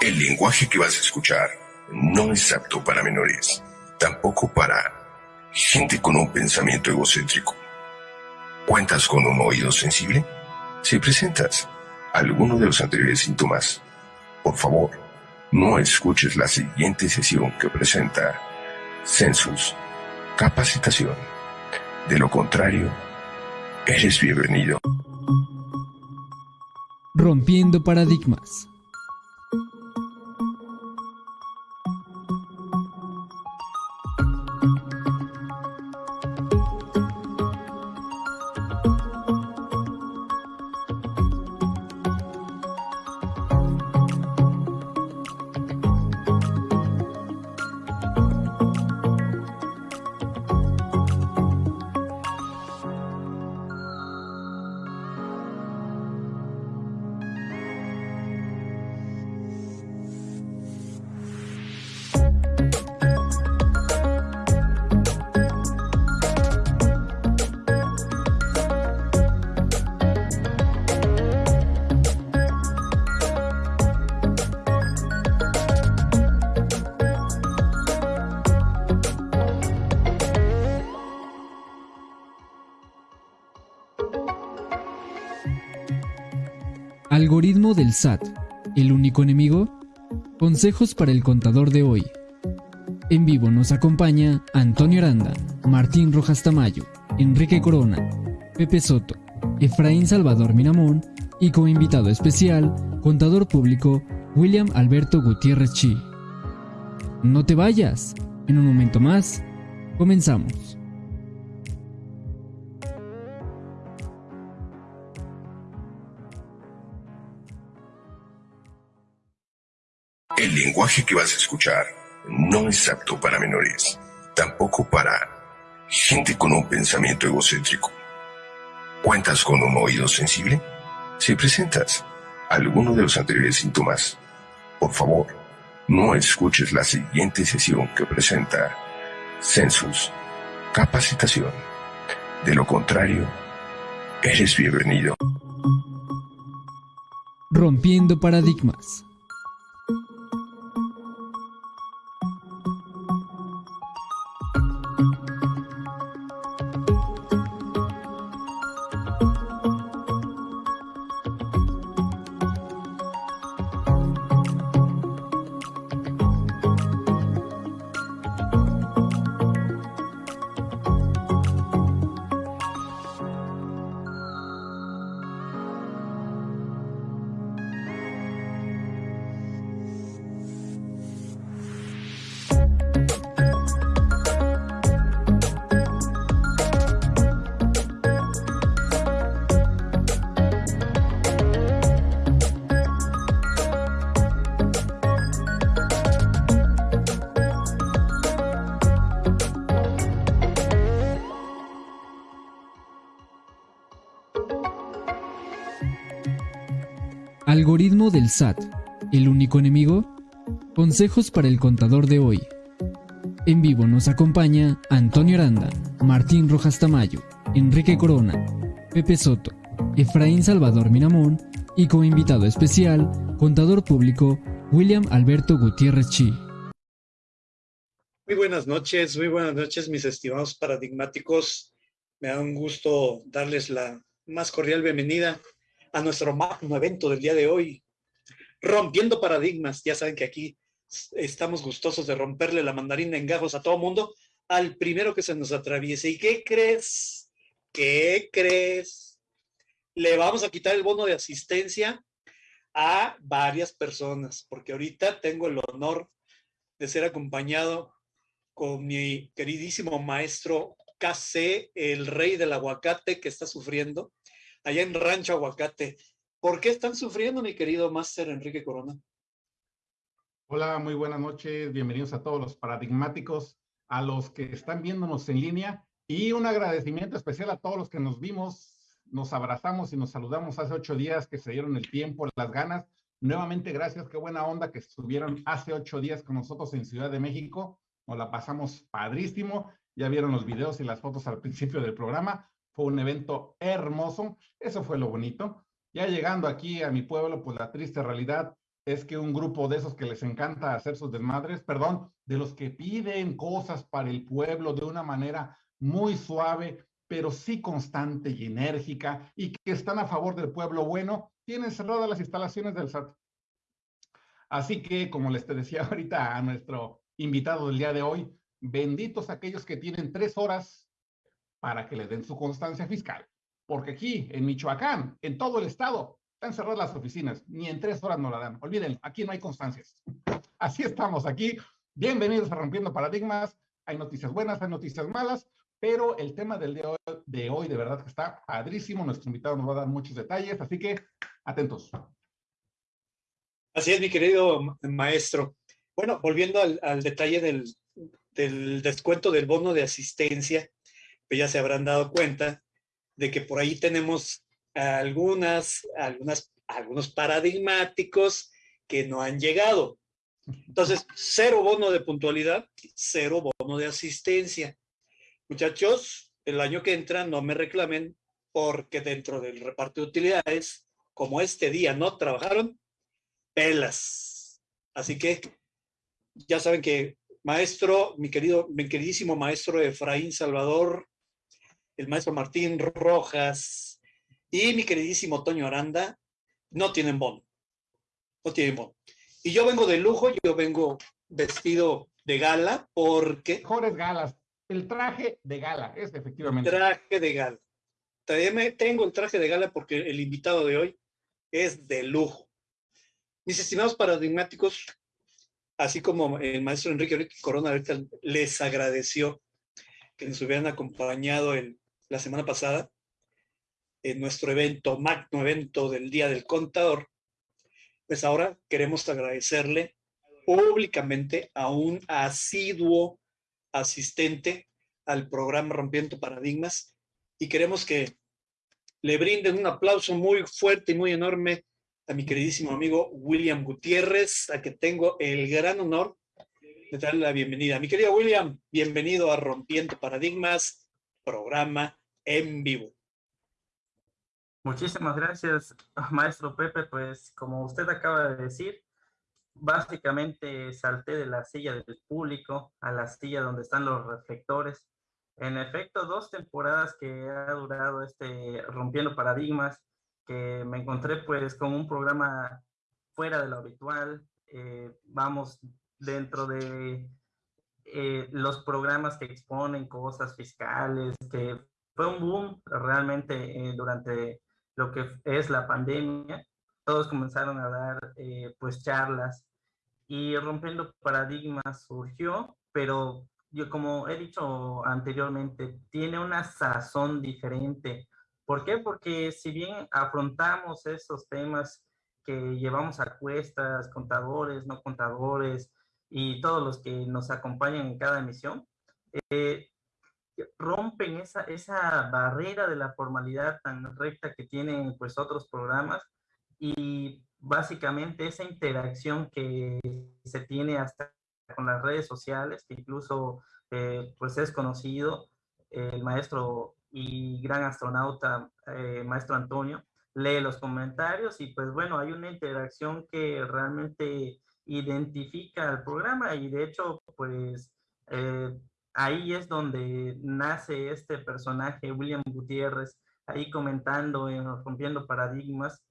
El lenguaje que vas a escuchar no es apto para menores, tampoco para gente con un pensamiento egocéntrico. ¿Cuentas con un oído sensible? Si presentas alguno de los anteriores síntomas, por favor, no escuches la siguiente sesión que presenta Census Capacitación. De lo contrario, eres bienvenido. Rompiendo paradigmas. Consejos para el contador de hoy. En vivo nos acompaña Antonio Aranda, Martín Rojas Tamayo, Enrique Corona, Pepe Soto, Efraín Salvador Miramón y como invitado especial, contador público William Alberto Gutiérrez Chi. No te vayas, en un momento más, comenzamos. Lenguaje que vas a escuchar no es apto para menores, tampoco para gente con un pensamiento egocéntrico. ¿Cuentas con un oído sensible? Si presentas alguno de los anteriores síntomas, por favor, no escuches la siguiente sesión que presenta Census Capacitación. De lo contrario, eres bienvenido. Rompiendo paradigmas. Del SAT. ¿El único enemigo? Consejos para el contador de hoy. En vivo nos acompaña Antonio Aranda, Martín Rojas Tamayo, Enrique Corona, Pepe Soto, Efraín Salvador Miramón y como invitado especial, contador público William Alberto Gutiérrez Chi. Muy buenas noches, muy buenas noches mis estimados paradigmáticos. Me da un gusto darles la más cordial bienvenida a nuestro magno evento del día de hoy, rompiendo paradigmas. Ya saben que aquí estamos gustosos de romperle la mandarina en gajos a todo mundo, al primero que se nos atraviese. ¿Y qué crees? ¿Qué crees? Le vamos a quitar el bono de asistencia a varias personas, porque ahorita tengo el honor de ser acompañado con mi queridísimo maestro KC, el rey del aguacate que está sufriendo allá en Rancho Aguacate. ¿Por qué están sufriendo, mi querido máster Enrique Corona? Hola, muy buenas noches. Bienvenidos a todos los paradigmáticos, a los que están viéndonos en línea y un agradecimiento especial a todos los que nos vimos, nos abrazamos y nos saludamos hace ocho días que se dieron el tiempo, las ganas. Nuevamente, gracias, qué buena onda que estuvieron hace ocho días con nosotros en Ciudad de México. Nos la pasamos padrísimo. Ya vieron los videos y las fotos al principio del programa. Fue un evento hermoso, eso fue lo bonito. Ya llegando aquí a mi pueblo, pues la triste realidad, es que un grupo de esos que les encanta hacer sus desmadres, perdón, de los que piden cosas para el pueblo de una manera muy suave, pero sí constante y enérgica, y que están a favor del pueblo bueno, tienen cerradas las instalaciones del SAT. Así que, como les decía ahorita a nuestro invitado del día de hoy, benditos aquellos que tienen tres horas para que les den su constancia fiscal. Porque aquí, en Michoacán, en todo el estado, están cerradas las oficinas. Ni en tres horas no la dan. Olvídenlo, aquí no hay constancias. Así estamos aquí. Bienvenidos a Rompiendo Paradigmas. Hay noticias buenas, hay noticias malas, pero el tema del día de hoy de verdad que está padrísimo. Nuestro invitado nos va a dar muchos detalles, así que atentos. Así es, mi querido maestro. Bueno, volviendo al, detalle del, del, descuento del bono de asistencia, pues ya se habrán dado cuenta de que por ahí tenemos algunas, algunas, algunos paradigmáticos que no han llegado. Entonces, cero bono de puntualidad, cero bono de asistencia. Muchachos, el año que entra no me reclamen porque dentro del reparto de utilidades, como este día no trabajaron, pelas. Así que ya saben que maestro, mi querido, mi queridísimo maestro Efraín Salvador, el maestro Martín Rojas y mi queridísimo Toño Aranda no tienen bono. No tienen bono. Y yo vengo de lujo, yo vengo vestido de gala porque... Mejores galas. El traje de gala, es efectivamente. Traje de gala. También tengo el traje de gala porque el invitado de hoy es de lujo. Mis estimados paradigmáticos, así como el maestro Enrique Corona les agradeció que nos hubieran acompañado el, la semana pasada en nuestro evento, magno evento del Día del Contador, pues ahora queremos agradecerle públicamente a un asiduo asistente al programa Rompiendo Paradigmas y queremos que le brinden un aplauso muy fuerte y muy enorme a mi queridísimo amigo William Gutiérrez, a que tengo el gran honor de darle la bienvenida. Mi querido William, bienvenido a Rompiendo Paradigmas, programa en vivo. Muchísimas gracias, maestro Pepe. Pues como usted acaba de decir, básicamente salté de la silla del público a la silla donde están los reflectores. En efecto, dos temporadas que ha durado este Rompiendo Paradigmas, que me encontré pues con un programa fuera de lo habitual. Eh, vamos dentro de eh, los programas que exponen cosas fiscales, que fue un boom realmente eh, durante lo que es la pandemia. Todos comenzaron a dar pues charlas y rompiendo paradigmas surgió, pero yo como he dicho anteriormente, tiene una sazón diferente ¿Por qué? Porque si bien afrontamos esos temas que llevamos a cuestas, contadores, no contadores y todos los que nos acompañan en cada emisión, eh, rompen esa, esa barrera de la formalidad tan recta que tienen pues otros programas y básicamente esa interacción que se tiene hasta con las redes sociales, que incluso eh, pues es conocido, el maestro y gran astronauta, eh, maestro Antonio, lee los comentarios y pues bueno, hay una interacción que realmente identifica el programa y de hecho pues eh, ahí es donde nace este personaje, William Gutiérrez, ahí comentando, en rompiendo paradigmas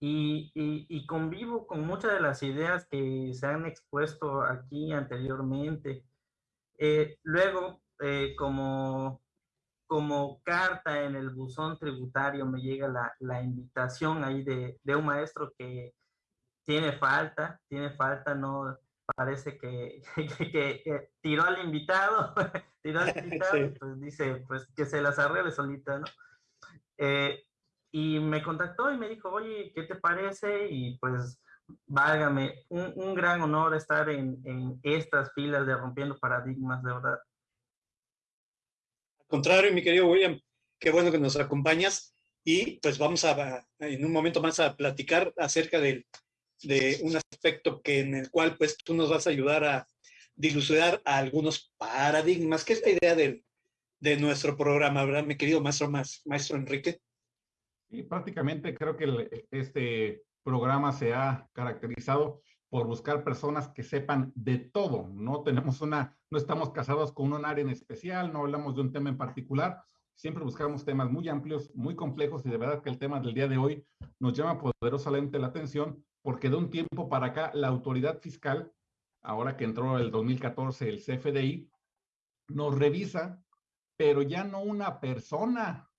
y, y, convivo con muchas de las ideas que se han expuesto aquí anteriormente. Eh, luego, como como carta en el buzón tributario me llega la, la invitación ahí de, de, un maestro que tiene falta, tiene falta, no parece que, que, tiró al invitado, tiró al invitado y pues dice, pues que se las arregle solita, ¿no? Eh, y me contactó y me dijo, oye, ¿qué te parece? Y pues, válgame, un, un gran honor estar en, en estas filas de Rompiendo Paradigmas, de verdad contrario, mi querido William, qué bueno que nos acompañas y pues vamos a, en un momento más a platicar acerca de, de un aspecto que en el cual pues tú nos vas a ayudar a dilucidar algunos paradigmas, que es la idea del, de nuestro programa, ¿verdad, mi querido maestro, maestro Enrique? Sí, prácticamente creo que este programa se ha caracterizado por buscar personas que sepan de todo. No tenemos una, no estamos casados con un área en especial, no hablamos de un tema en particular. Siempre buscamos temas muy amplios, muy complejos y de verdad que el tema del día de hoy nos llama poderosamente la atención porque de un tiempo para acá la autoridad fiscal, ahora que entró el 2014 el CFDI, nos revisa, pero ya no una persona,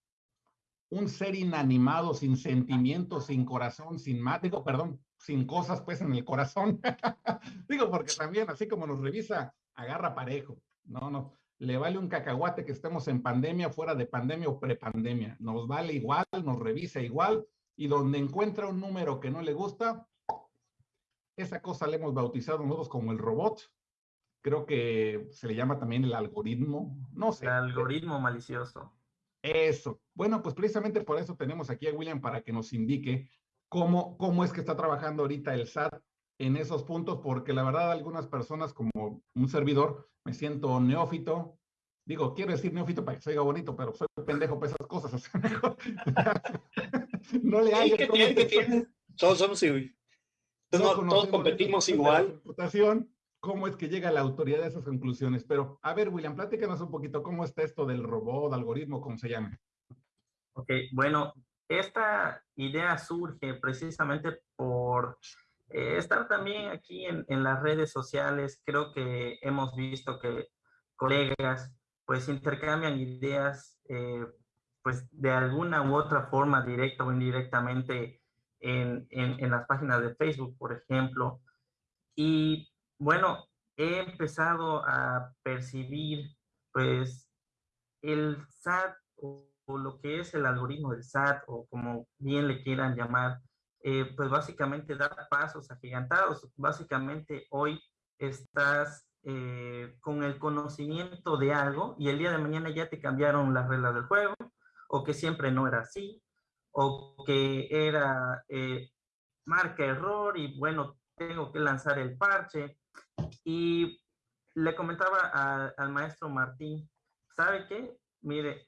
un ser inanimado, sin sentimientos, sin corazón, sin más, digo, perdón, sin cosas pues en el corazón. digo, porque también así como nos revisa, agarra parejo. No, no, le vale un cacahuate que estemos en pandemia, fuera de pandemia o prepandemia. Nos vale igual, nos revisa igual y donde encuentra un número que no le gusta, esa cosa le hemos bautizado nosotros como el robot. Creo que se le llama también el algoritmo, no sé. El algoritmo malicioso. Eso. Bueno, pues precisamente por eso tenemos aquí a William para que nos indique cómo, cómo es que está trabajando ahorita el SAT en esos puntos, porque la verdad algunas personas como un servidor me siento neófito. Digo, quiero decir neófito para que se oiga bonito, pero soy pendejo para esas cosas. no le hay. que Todos somos igual. todos competimos igual. ¿Cómo es que llega la autoridad a esas conclusiones? Pero, a ver, William, pláticanos un poquito cómo está esto del robot, algoritmo, como se llama. Ok, bueno, esta idea surge precisamente por eh, estar también aquí en, en, las redes sociales. Creo que hemos visto que colegas pues intercambian ideas eh, pues de alguna u otra forma, directa o indirectamente, en, en, las páginas de Facebook, por ejemplo. Y bueno, he empezado a percibir pues el SAT o lo que es el algoritmo del SAT, o como bien le quieran llamar, eh, pues básicamente da pasos agigantados. Básicamente hoy estás eh, con el conocimiento de algo y el día de mañana ya te cambiaron las reglas del juego, o que siempre no era así, o que era eh, marca error y bueno, tengo que lanzar el parche. Y le comentaba al maestro Martín, ¿sabe qué? Mire,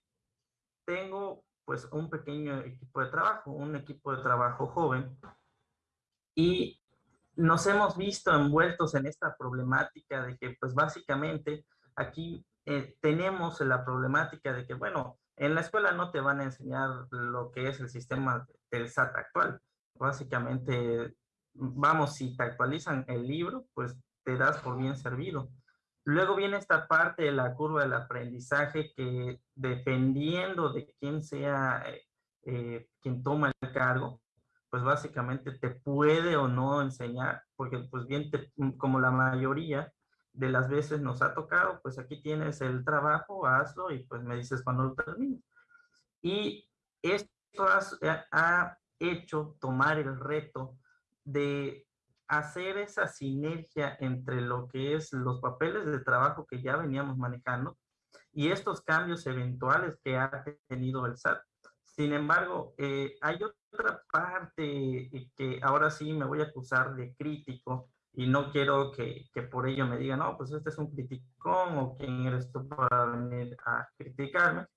tengo pues un pequeño equipo de trabajo, un equipo de trabajo joven, y nos hemos visto envueltos en esta problemática de que pues básicamente aquí eh, tenemos la problemática de que bueno, en la escuela no te van a enseñar lo que es el sistema del SAT actual. Básicamente, vamos, si te actualizan el libro, pues te das por bien servido. Luego viene esta parte de la curva del aprendizaje que dependiendo de quién sea eh, eh, quien toma el cargo, pues básicamente te puede o no enseñar, porque pues bien, como la mayoría de las veces nos ha tocado, pues aquí tienes el trabajo, hazlo y pues me dices cuando lo termines. Y esto ha hecho tomar el reto de hacer esa sinergia entre lo que es los papeles de trabajo que ya veníamos manejando y estos cambios eventuales que ha tenido el SAT. Sin embargo, eh, hay otra parte que ahora sí me voy a acusar de crítico y no quiero que, que, por ello me digan, no, pues este es un criticón o quién eres tú para venir a criticarme.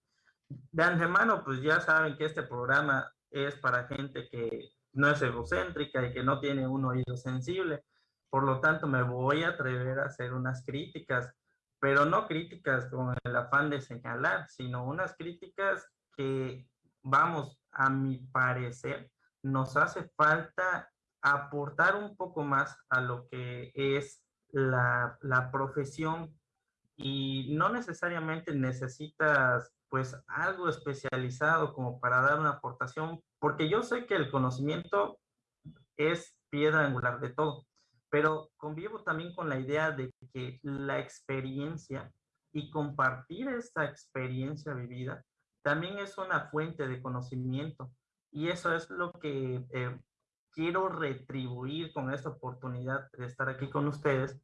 De antemano, pues ya saben que este programa es para gente que no es egocéntrica y que no tiene un oído sensible. Por lo tanto, me voy a atrever a hacer unas críticas, pero no críticas con el afán de señalar, sino unas críticas que, vamos, a mi parecer, nos hace falta aportar un poco más a lo que es la, la profesión y no necesariamente necesitas pues algo especializado como para dar una aportación, porque yo sé que el conocimiento es piedra angular de todo, pero convivo también con la idea de que la experiencia y compartir esta experiencia vivida también es una fuente de conocimiento. Y eso es lo que eh, quiero retribuir con esta oportunidad de estar aquí con ustedes,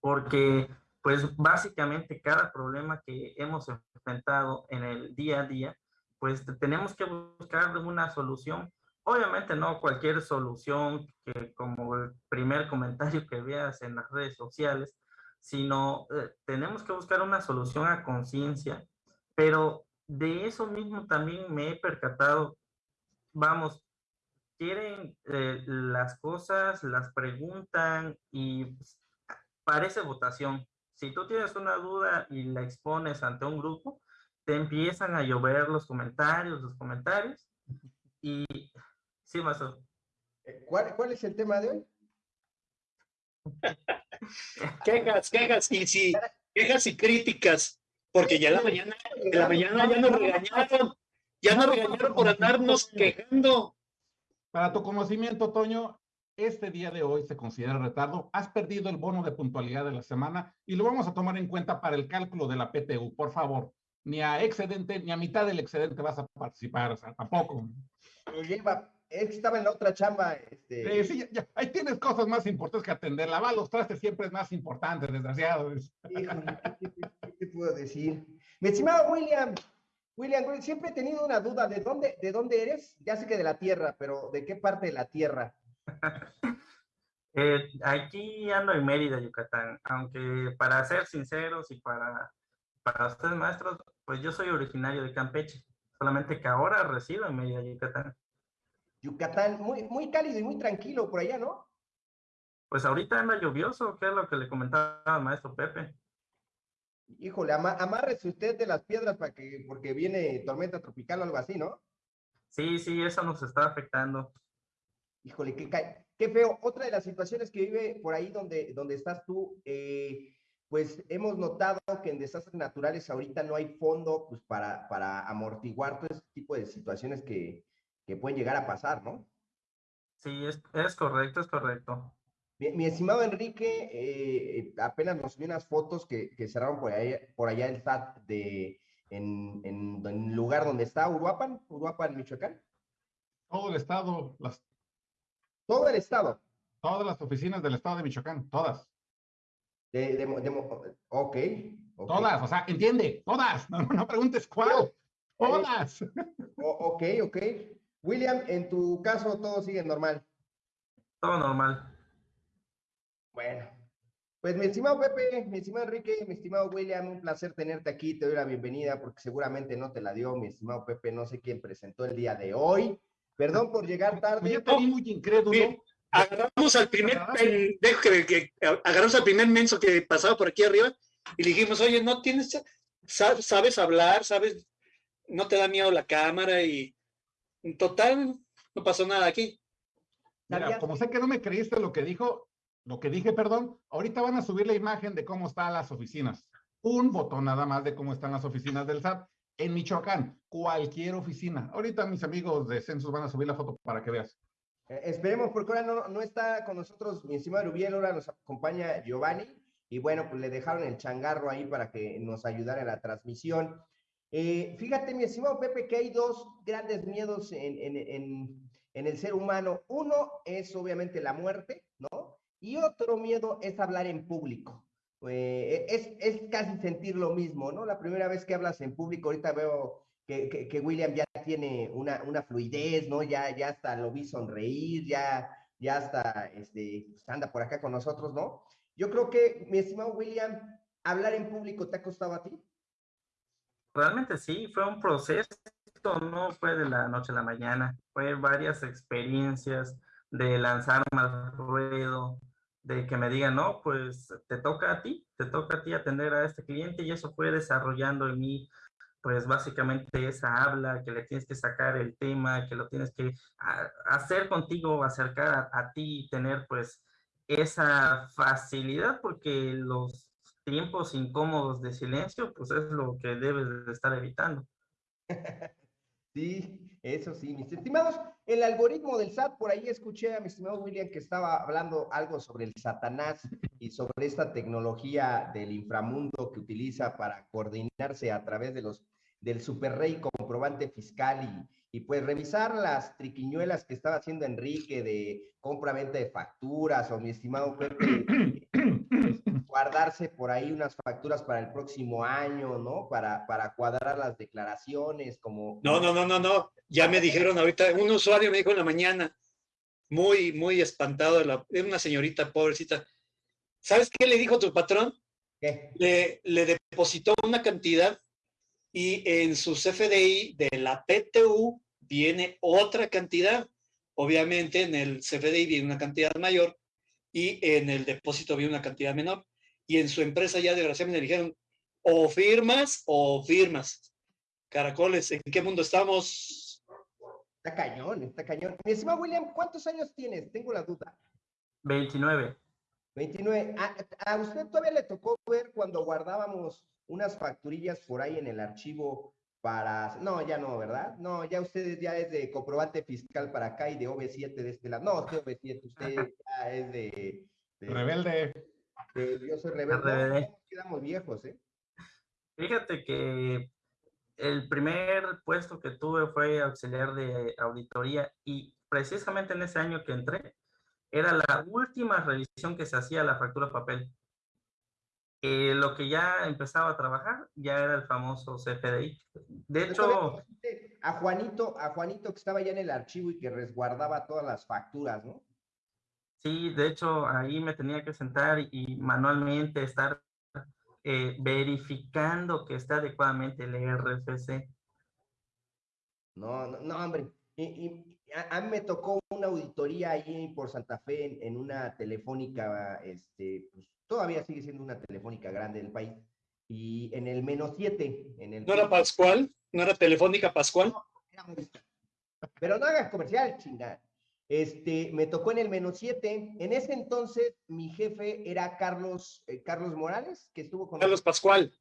porque pues básicamente cada problema que hemos enfrentado en el día a día, pues tenemos que buscar una solución. Obviamente no cualquier solución que como el primer comentario que veas en las redes sociales, sino eh, tenemos que buscar una solución a conciencia, pero de eso mismo también me he percatado, vamos, quieren eh, las cosas, las preguntan y parece votación. Si tú tienes una duda y la expones ante un grupo, te empiezan a llover los comentarios, los comentarios. Y sí, Mazo. Eh, ¿Cuál, ¿Cuál es el tema de hoy? quejas, quejas y sí, quejas y críticas, porque ya la mañana, en la mañana ya nos regañaron, ya nos regañaron por andarnos quejando. Para tu conocimiento, Toño, este día de hoy se considera retardo. Has perdido el bono de puntualidad de la semana y lo vamos a tomar en cuenta para el cálculo de la PTU. Por favor, ni a excedente, ni a mitad del excedente vas a participar, o sea, tampoco. Lleva, es que estaba en la otra chamba. Este... Sí, ya, ahí tienes cosas más importantes que atender. Lavar los trastes siempre es más importante, desgraciado. ¿qué, qué puedo decir? Mi estimado William, William, siempre he tenido una duda, ¿de dónde, ¿de dónde eres? Ya sé que de la Tierra, pero ¿de qué parte de la Tierra? eh, aquí ando en Mérida, Yucatán, aunque para ser sinceros y para, para ustedes maestros, pues yo soy originario de Campeche, solamente que ahora resido en Mérida, Yucatán. Yucatán, muy, muy cálido y muy tranquilo por allá, ¿no? Pues ahorita anda lluvioso, que es lo que le comentaba al maestro Pepe. Híjole, amárrese usted de las piedras para que, porque viene tormenta tropical o algo así, ¿no? Sí, sí, eso nos está afectando. Híjole, qué, qué feo. Otra de las situaciones que vive por ahí donde, donde estás tú, eh, pues hemos notado que en desastres naturales ahorita no hay fondo pues, para, para amortiguar todo este tipo de situaciones que, que pueden llegar a pasar, ¿no? Sí, es, es correcto, es correcto. Mi, estimado Enrique, eh, apenas nos vi unas fotos que, que cerraron por allá, por allá el SAT de, en, en, el lugar donde está Uruapan, Uruapan, Michoacán. Todo el estado, las... Todo el estado. Todas las oficinas del estado de Michoacán, todas. De, de, ok. Todas, o sea, entiende, todas. No, no preguntes cuál. Todas. ok, ok. William, en tu caso todo sigue normal. Todo normal. Bueno, pues mi estimado Pepe, mi estimado Enrique, mi estimado William, un placer tenerte aquí, te doy la bienvenida porque seguramente no te la dio mi estimado Pepe, no sé quién presentó el día de hoy. Perdón por llegar tarde. Yo vi muy incrédulo. agarramos al primer pendejo que, agarramos al primer menso que pasaba por aquí arriba y le dijimos, oye, no tienes, sabes hablar, sabes, no te da miedo la cámara y en total no pasó nada aquí. Mira, como sé que no me creíste lo que dijo, lo que dije, perdón, ahorita van a subir la imagen de cómo están las oficinas. Un botón nada más de cómo están las oficinas del SAT en Michoacán, cualquier oficina. Ahorita mis amigos de Census van a subir la foto para que veas. Eh, esperemos, porque ahora no, está con nosotros mi estimado Rubiel, ahora nos acompaña Giovanni, y bueno, pues le dejaron el changarro ahí para que nos ayudara en la transmisión. Eh, fíjate, mi estimado Pepe, que hay dos grandes miedos en, en, en, en el ser humano. Uno es obviamente la muerte, ¿no? Y otro miedo es hablar en público. Eh, es, es, casi sentir lo mismo, ¿no? La primera vez que hablas en público, ahorita veo que, que, William ya tiene una, una, fluidez, ¿no? Ya, ya hasta lo vi sonreír, ya, ya hasta este, pues, anda por acá con nosotros, ¿no? Yo creo que, mi estimado William, hablar en público te ha costado a ti. Realmente sí, fue un proceso, no fue de la noche a la mañana, fue varias experiencias de lanzarme al ruedo, de que me digan, no, pues te toca a ti, te toca a ti atender a este cliente y eso fue desarrollando en mí, pues básicamente esa habla, que le tienes que sacar el tema, que lo tienes que hacer contigo, acercar a, ti y tener pues esa facilidad porque los tiempos incómodos de silencio, pues es lo que debes de estar evitando. Sí, eso sí, mis estimados. El algoritmo del SAT, por ahí escuché a mi estimado William que estaba hablando algo sobre el Satanás y sobre esta tecnología del inframundo que utiliza para coordinarse a través de los del superrey comprobante fiscal y, y pues revisar las triquiñuelas que estaba haciendo Enrique de compra-venta de facturas o mi estimado Pepe guardarse por ahí unas facturas para el próximo año, ¿no? Para, para cuadrar las declaraciones, como... No, no, no, no, no. Ya me dijeron ahorita, un usuario me dijo en la mañana, muy, muy espantado, la, una señorita pobrecita. ¿Sabes qué le dijo tu patrón? ¿Qué? Le, le depositó una cantidad y en su CFDI de la PTU viene otra cantidad. Obviamente en el CFDI viene una cantidad mayor y en el depósito viene una cantidad menor. Y en su empresa ya desgraciadamente le dijeron, o firmas o firmas. Caracoles, ¿en qué mundo estamos? Está cañón, está cañón. Mi estimado William, ¿cuántos años tienes? Tengo la duda. 29. 29. ¿A, usted todavía le tocó ver cuando guardábamos unas facturillas por ahí en el archivo para... No, ya no, ¿verdad? No, ya ustedes ya es de comprobante fiscal para acá y de OV7 de este lado. No, usted OV7, usted ya es de... rebelde. yo soy rebelde. quedamos viejos, ¿eh? Fíjate que el primer puesto que tuve fue auxiliar de auditoría y precisamente en ese año que entré, era la última revisión que se hacía a la factura papel. Eh, lo que ya empezaba a trabajar ya era el famoso CFDI. De hecho... A Juanito, a Juanito que estaba ya en el archivo y que resguardaba todas las facturas, ¿no? Sí, de hecho ahí me tenía que sentar y manualmente estar eh, verificando que está adecuadamente el RFC. No, no, no hombre. Y, a, mí me tocó una auditoría ahí por Santa Fe en, una telefónica, este, pues, todavía sigue siendo una telefónica grande del país. Y en el menos 7. En el ¿No era Pascual? ¿No era telefónica Pascual? pero no hagas comercial, chingada. Este, me tocó en el menos 7. En ese entonces, mi jefe era Carlos, eh, Carlos Morales, que estuvo con Carlos Pascual.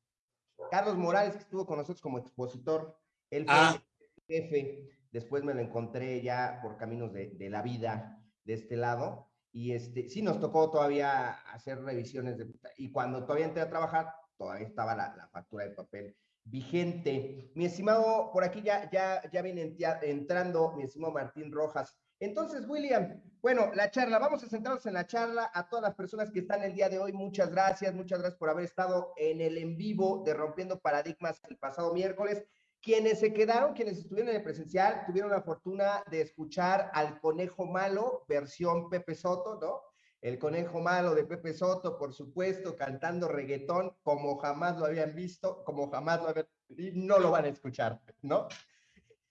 Carlos Morales, que estuvo con nosotros como expositor. Él fue ah. jefe. Después me lo encontré ya por caminos de, la vida de este lado. Y este, sí nos tocó todavía hacer revisiones. De, y cuando todavía entré a trabajar, todavía estaba la, la factura de papel vigente. Mi estimado, por aquí ya, ya, ya viene entrando mi estimado Martín Rojas. Entonces, William, bueno, la charla, vamos a centrarnos en la charla. A todas las personas que están el día de hoy, muchas gracias, muchas gracias por haber estado en el en vivo de Rompiendo Paradigmas el pasado miércoles. Quienes se quedaron, quienes estuvieron en el presencial, tuvieron la fortuna de escuchar al Conejo Malo, versión Pepe Soto, ¿no? El Conejo Malo de Pepe Soto, por supuesto, cantando reggaetón como jamás lo habían visto, como jamás lo habían, y no lo van a escuchar, ¿no?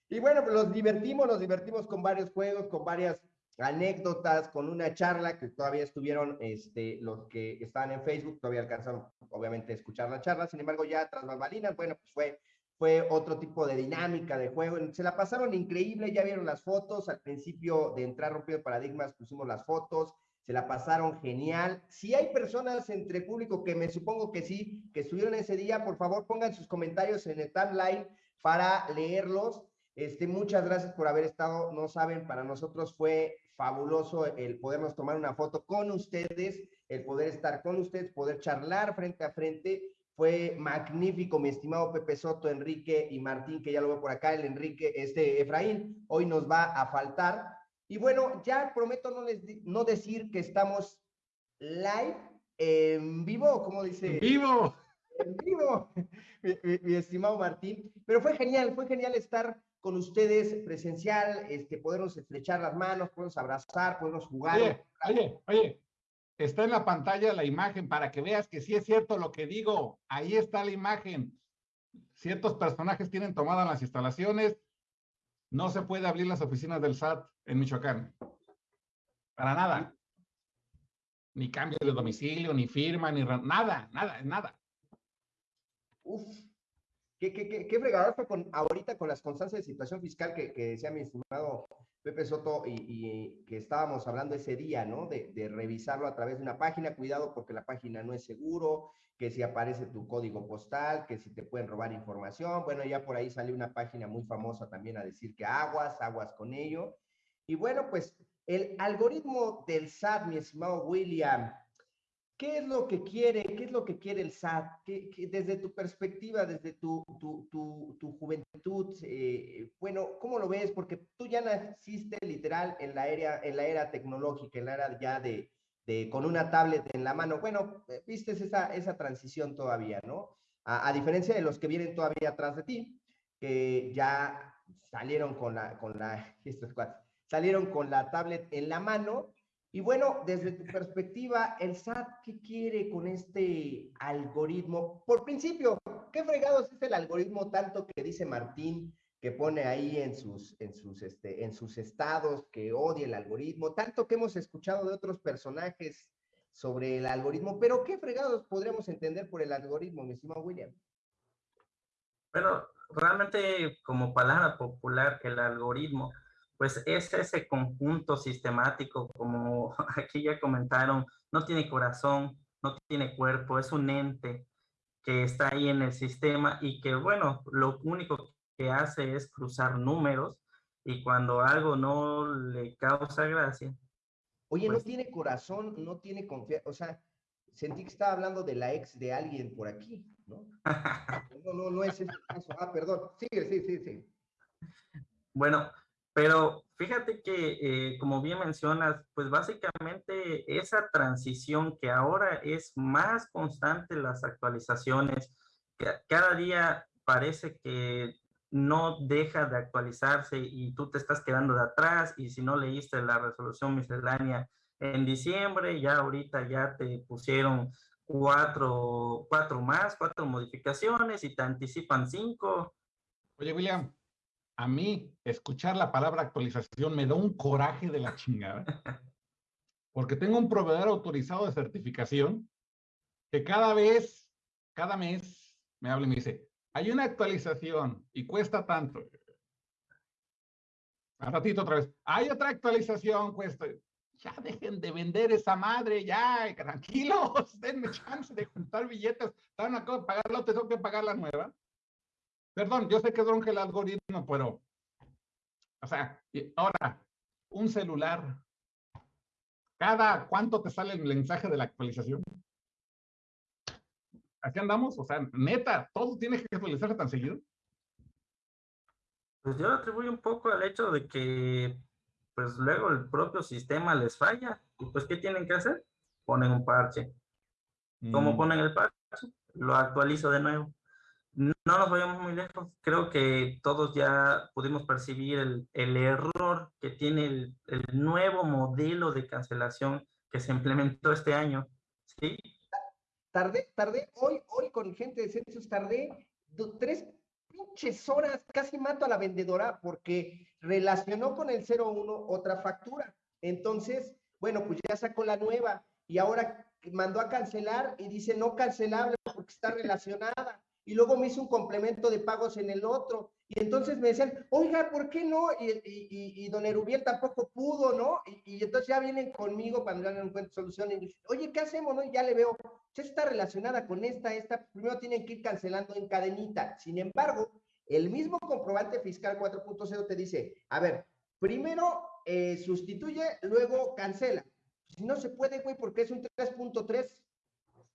Y bueno, pues los divertimos, nos divertimos con varios juegos, con varias anécdotas, con una charla que todavía estuvieron este, los que estaban en Facebook, todavía alcanzaron obviamente a escuchar la charla, sin embargo ya tras bambalinas, bueno, pues fue, fue otro tipo de dinámica de juego, se la pasaron increíble, ya vieron las fotos, al principio de entrar rompiendo paradigmas pusimos las fotos, se la pasaron genial. Si hay personas entre el público que me supongo que sí, que estuvieron ese día, por favor pongan sus comentarios en el timeline para leerlos este, muchas gracias por haber estado. No saben, para nosotros fue fabuloso el podernos tomar una foto con ustedes, el poder estar con ustedes, poder charlar frente a frente. Fue magnífico, mi estimado Pepe Soto, Enrique y Martín, que ya lo veo por acá, el Enrique, este Efraín, hoy nos va a faltar. Y bueno, ya prometo no, les, no decir que estamos live, en vivo, como dice. En vivo. En vivo, mi estimado Martín. Pero fue genial, fue genial estar con ustedes presencial, este, podernos estrechar las manos, podernos abrazar, podernos jugar. Oye, oye, oye, está en la pantalla la imagen para que veas que sí es cierto lo que digo. Ahí está la imagen. Ciertos personajes tienen tomadas las instalaciones. No se puede abrir las oficinas del SAT en Michoacán. Para nada. Ni cambio de domicilio, ni firma, ni nada, nada, nada. Uf, ¿Qué, qué, qué, fue con, ahorita con las constancias de situación fiscal que, que decía mi estimado Pepe Soto y, que estábamos hablando ese día, ¿no? De, de, revisarlo a través de una página, cuidado porque la página no es seguro, que si aparece tu código postal, que si te pueden robar información. Bueno, ya por ahí salió una página muy famosa también a decir que aguas, aguas con ello. Y bueno, pues el algoritmo del SAT, mi estimado William, ¿Qué es lo que quiere? ¿Qué es lo que quiere el SAT? ¿Qué, desde tu perspectiva, desde tu, tu, tu, juventud, eh, bueno, ¿cómo lo ves? Porque tú ya naciste literal en la era, en la era tecnológica, en la era ya de, de con una tablet en la mano. Bueno, eh, viste esa, esa transición todavía, ¿no? A, a, diferencia de los que vienen todavía atrás de ti, que ya salieron con la, con la, salieron con la tablet en la mano y bueno, desde tu perspectiva, el SAT, ¿qué quiere con este algoritmo? Por principio, ¿qué fregados es el algoritmo tanto que dice Martín que pone ahí en sus, en sus, este, en sus estados que odia el algoritmo, tanto que hemos escuchado de otros personajes sobre el algoritmo, pero ¿qué fregados podríamos entender por el algoritmo, mi estimado William? Bueno, realmente como palabra popular, el algoritmo, pues es ese conjunto sistemático, como aquí ya comentaron, no tiene corazón, no tiene cuerpo, es un ente que está ahí en el sistema y que, bueno, lo único que hace es cruzar números y cuando algo no le causa gracia. Oye, no pues tiene corazón, no tiene confianza, o sea, sentí que estaba hablando de la ex de alguien por aquí, ¿no? no, no, no es ese caso. Ah, perdón. Sigue, sí, sí, sí. Bueno, pero fíjate que, eh, como bien mencionas, pues básicamente esa transición que ahora es más constante las actualizaciones, cada día parece que no deja de actualizarse y tú te estás quedando de atrás y si no leíste la resolución miscelánea en diciembre, ya ahorita ya te pusieron cuatro, cuatro más, cuatro modificaciones y te anticipan cinco. Oye, William, a mí escuchar la palabra actualización me da un coraje de la chingada. Porque tengo un proveedor autorizado de certificación que cada vez, cada mes, me habla y me dice, hay una actualización y cuesta tanto. A ratito otra vez, hay otra actualización, cuesta ya dejen de vender esa madre, ya, tranquilos, denme chance de juntar billetes, están acá de pagarla, tengo que pagar la nueva. Perdón, yo sé que es el algoritmo, pero, o sea, ahora, un celular, ¿cada cuánto te sale el mensaje de la actualización? Aquí andamos, o sea, neta, todo tiene que actualizarse tan seguido. Pues yo atribuyo un poco al hecho de que pues luego el propio sistema les falla. ¿Y pues qué tienen que hacer? Ponen un parche. ¿Cómo mm. ponen el parche? Lo actualizo de nuevo. No nos vayamos muy lejos. Creo que todos ya pudimos percibir el, el error que tiene el, el, nuevo modelo de cancelación que se implementó este año. ¿Sí? Tardé, tardé, hoy, hoy con gente de Census, tardé tres pinches horas, casi mato a la vendedora porque relacionó con el 01 otra factura. Entonces, bueno, pues ya sacó la nueva y ahora mandó a cancelar y dice no cancelable porque está relacionada. Y luego me hizo un complemento de pagos en el otro. Y entonces me decían, oiga, ¿por qué no? Y, y, don Erubiel tampoco pudo, ¿no? Y, entonces ya vienen conmigo cuando ya no encuentro solución y oye, ¿qué hacemos? No? Y ya le veo, ya está relacionada con esta, esta, primero tienen que ir cancelando en cadenita. Sin embargo, el mismo comprobante fiscal 4.0 te dice, a ver, primero eh, sustituye, luego cancela. Si no se puede, güey, porque es un 3.3.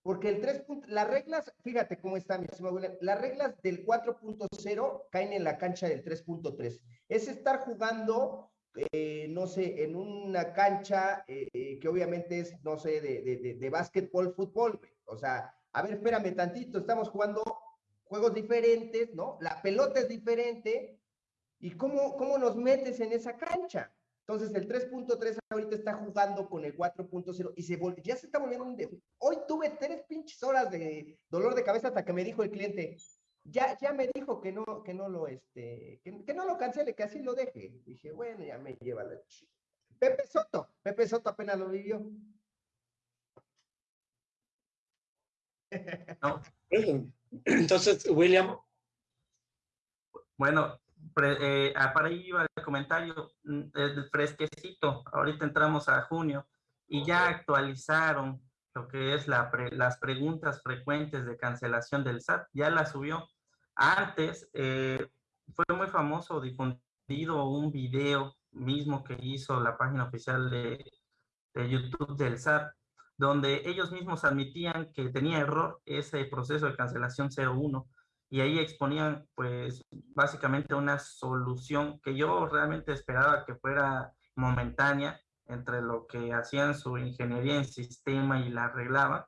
Porque el 3. Las reglas, fíjate cómo está, mi estimado las reglas del 4.0 caen en la cancha del 3.3. Es estar jugando, eh, no sé, en una cancha eh, que obviamente es, no sé, de, de, de, básquetbol, fútbol, O sea, a ver, espérame tantito, estamos jugando juegos diferentes, ¿no? La pelota es diferente. ¿Y cómo, cómo nos metes en esa cancha? Entonces el 3.3 ahorita está jugando con el 4.0 y se ya se está volviendo un... Hoy tuve tres pinches horas de dolor de cabeza hasta que me dijo el cliente, ya, ya me dijo que no, que no lo, este, que, no lo cancele, que así lo deje. Dije, bueno, ya me lleva la Pepe Soto, Pepe Soto apenas lo vivió. No. Entonces, William. Bueno, eh, ah, para ahí iba el comentario mm, fresquecito. Ahorita entramos a junio y ya actualizaron lo que es la las preguntas frecuentes de cancelación del SAT. Ya la subió. Antes eh, fue muy famoso, difundido un video mismo que hizo la página oficial de, de YouTube del SAT, donde ellos mismos admitían que tenía error ese proceso de cancelación 01 y ahí exponían pues básicamente una solución que yo realmente esperaba que fuera momentánea entre lo que hacían su ingeniería en sistema y la arreglaban,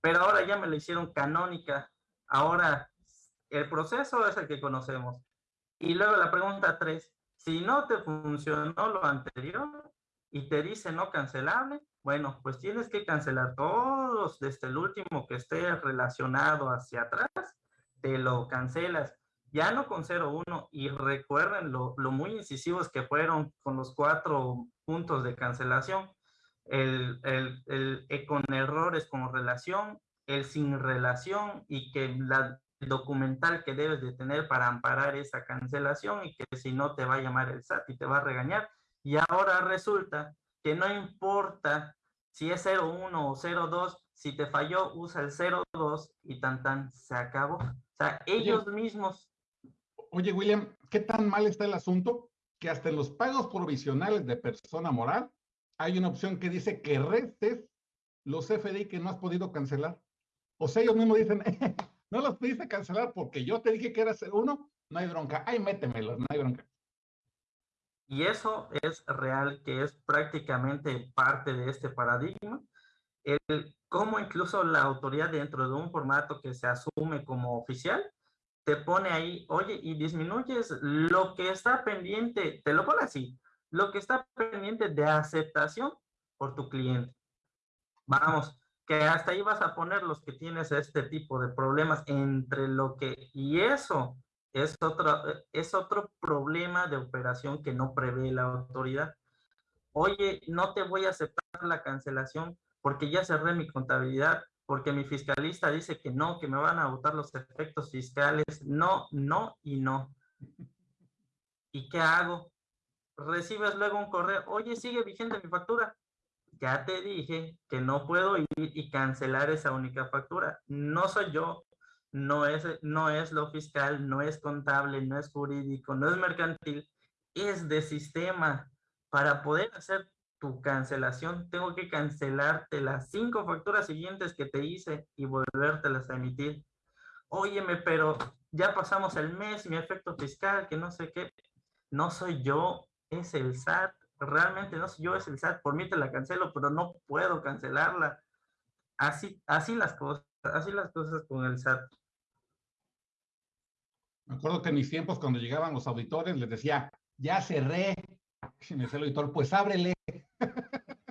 pero ahora ya me lo hicieron canónica, ahora el proceso es el que conocemos. Y luego la pregunta 3, si no te funcionó lo anterior y te dice no cancelable, bueno, pues tienes que cancelar todos desde el último que esté relacionado hacia atrás te lo cancelas. ya no con 0-1, y recuerden lo, lo, muy incisivos que fueron con los cuatro puntos de cancelación, el, el, el, con errores como relación, el sin relación y que la documental que debes de tener para amparar esa cancelación y que si no te va a llamar el SAT y te va a regañar. Y ahora resulta que no importa si es 01 o 02, si te falló, usa el 02 y tan tan, se acabó. O sea, ellos mismos Oye, William, ¿qué tan mal está el asunto? Que hasta en los pagos provisionales de persona moral hay una opción que dice que restes los FDI que no has podido cancelar. O sea, ellos mismos dicen, no los pudiste cancelar porque yo te dije que era uno, no hay bronca. Ay, métemelos, no hay bronca. Y eso es real, que es prácticamente parte de este paradigma. El cómo incluso la autoridad dentro de un formato que se asume como oficial te pone ahí, oye, y disminuyes lo que está pendiente, te lo pone así, lo que está pendiente de aceptación por tu cliente. Vamos, que hasta ahí vas a poner los que tienes este tipo de problemas entre lo que, y eso es otro, es otro problema de operación que no prevé la autoridad. Oye, no te voy a aceptar la cancelación porque ya cerré mi contabilidad, porque mi fiscalista dice que no, que me van a votar los efectos fiscales. No, no y no. ¿Y qué hago? Recibes luego un correo, oye, sigue vigente mi factura. Ya te dije que no puedo ir y cancelar esa única factura. No soy yo, no es, no es lo fiscal, no es contable, no es jurídico, no es mercantil, es de sistema. Para poder hacer tu cancelación, tengo que cancelarte las cinco facturas siguientes que te hice y volvértelas a emitir. Óyeme, pero ya pasamos el mes, mi efecto fiscal, que no sé qué. No soy yo, es el SAT. Realmente no soy yo, es el SAT. Por mí te la cancelo, pero no puedo cancelarla. Así, así las cosas, así las cosas con el SAT. Me acuerdo que en mis tiempos, cuando llegaban los auditores, les decía, ya cerré. Y me decía el auditor, pues ábrele.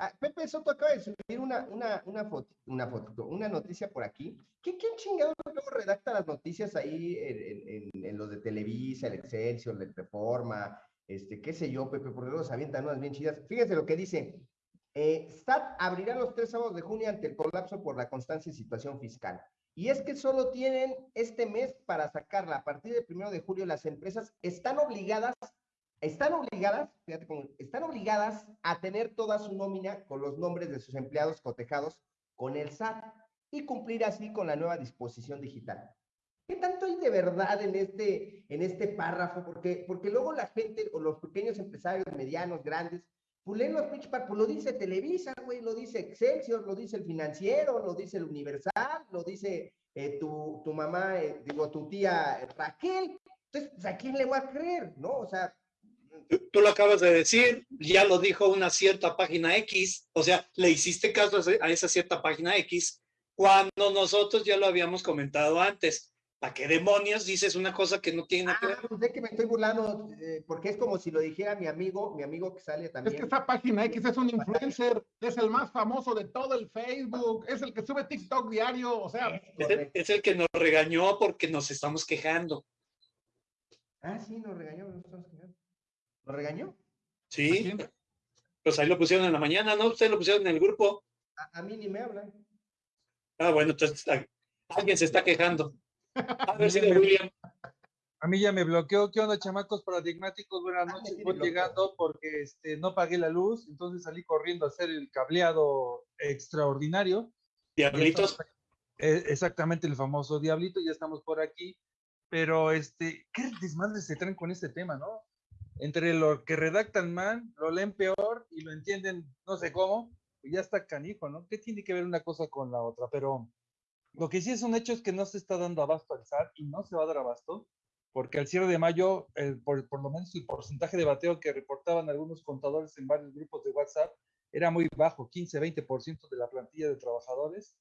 Ah, Pepe Soto acaba de subir una, una, una, foto, una foto, una noticia por aquí. ¿Qué, ¿Quién chingado luego redacta las noticias ahí en, los de Televisa, el Excelsior, el Reforma, este, qué sé yo, Pepe, porque luego se avientan unas bien chidas. Fíjense lo que dice. Eh, SAT abrirá los tres sábados de junio ante el colapso por la constancia y situación fiscal. Y es que solo tienen este mes para sacarla. A partir del primero de julio, las empresas están obligadas están obligadas, fíjate están obligadas a tener toda su nómina con los nombres de sus empleados cotejados con el SAT y cumplir así con la nueva disposición digital. ¿Qué tanto hay de verdad en este, en este párrafo? Porque, porque luego la gente, o los pequeños empresarios, medianos, grandes, pues leen los pitch pues lo dice Televisa, güey, lo dice Excelsior, lo dice el financiero, lo dice el Universal, lo dice eh, tu, tu, mamá, eh, digo, tu tía Raquel. Entonces, pues, ¿a quién le va a creer? ¿No? O sea, tú lo acabas de decir, ya lo dijo una cierta página X, o sea, le hiciste caso a esa cierta página X cuando nosotros ya lo habíamos comentado antes. ¿Para qué demonios dices una cosa que no tiene nada que ver? Ah, pues que me estoy burlando, eh, porque es como si lo dijera mi amigo, mi amigo que sale también. Es que esa página X es un influencer, es el más famoso de todo el Facebook, es el que sube TikTok diario, o sea. Es el, es el que nos regañó porque nos estamos quejando. Ah, sí, nos regañó, nos estamos quejando. ¿Lo regañó? Sí. Pues ahí lo pusieron en la mañana, ¿no? Ustedes lo pusieron en el grupo. A, mí ni me hablan. Ah, bueno, entonces alguien se está quejando. A ver si William. A mí ya me bloqueó. ¿Qué onda, chamacos paradigmáticos? Buenas ah, noches. Voy llegando porque este, no pagué la luz, entonces salí corriendo a hacer el cableado extraordinario. Diablitos. Eh, exactamente, el famoso Diablito, ya estamos por aquí. Pero, este, ¿qué desmadre se traen con este tema, no? Entre lo que redactan mal, lo leen peor y lo entienden no sé cómo, pues ya está canijo, ¿no? ¿Qué tiene que ver una cosa con la otra? Pero lo que sí es un hecho es que no se está dando abasto al SAT y no se va a dar abasto, porque al cierre de mayo, por, por, lo menos el porcentaje de bateo que reportaban algunos contadores en varios grupos de WhatsApp era muy bajo, 15-20% de la plantilla de trabajadores,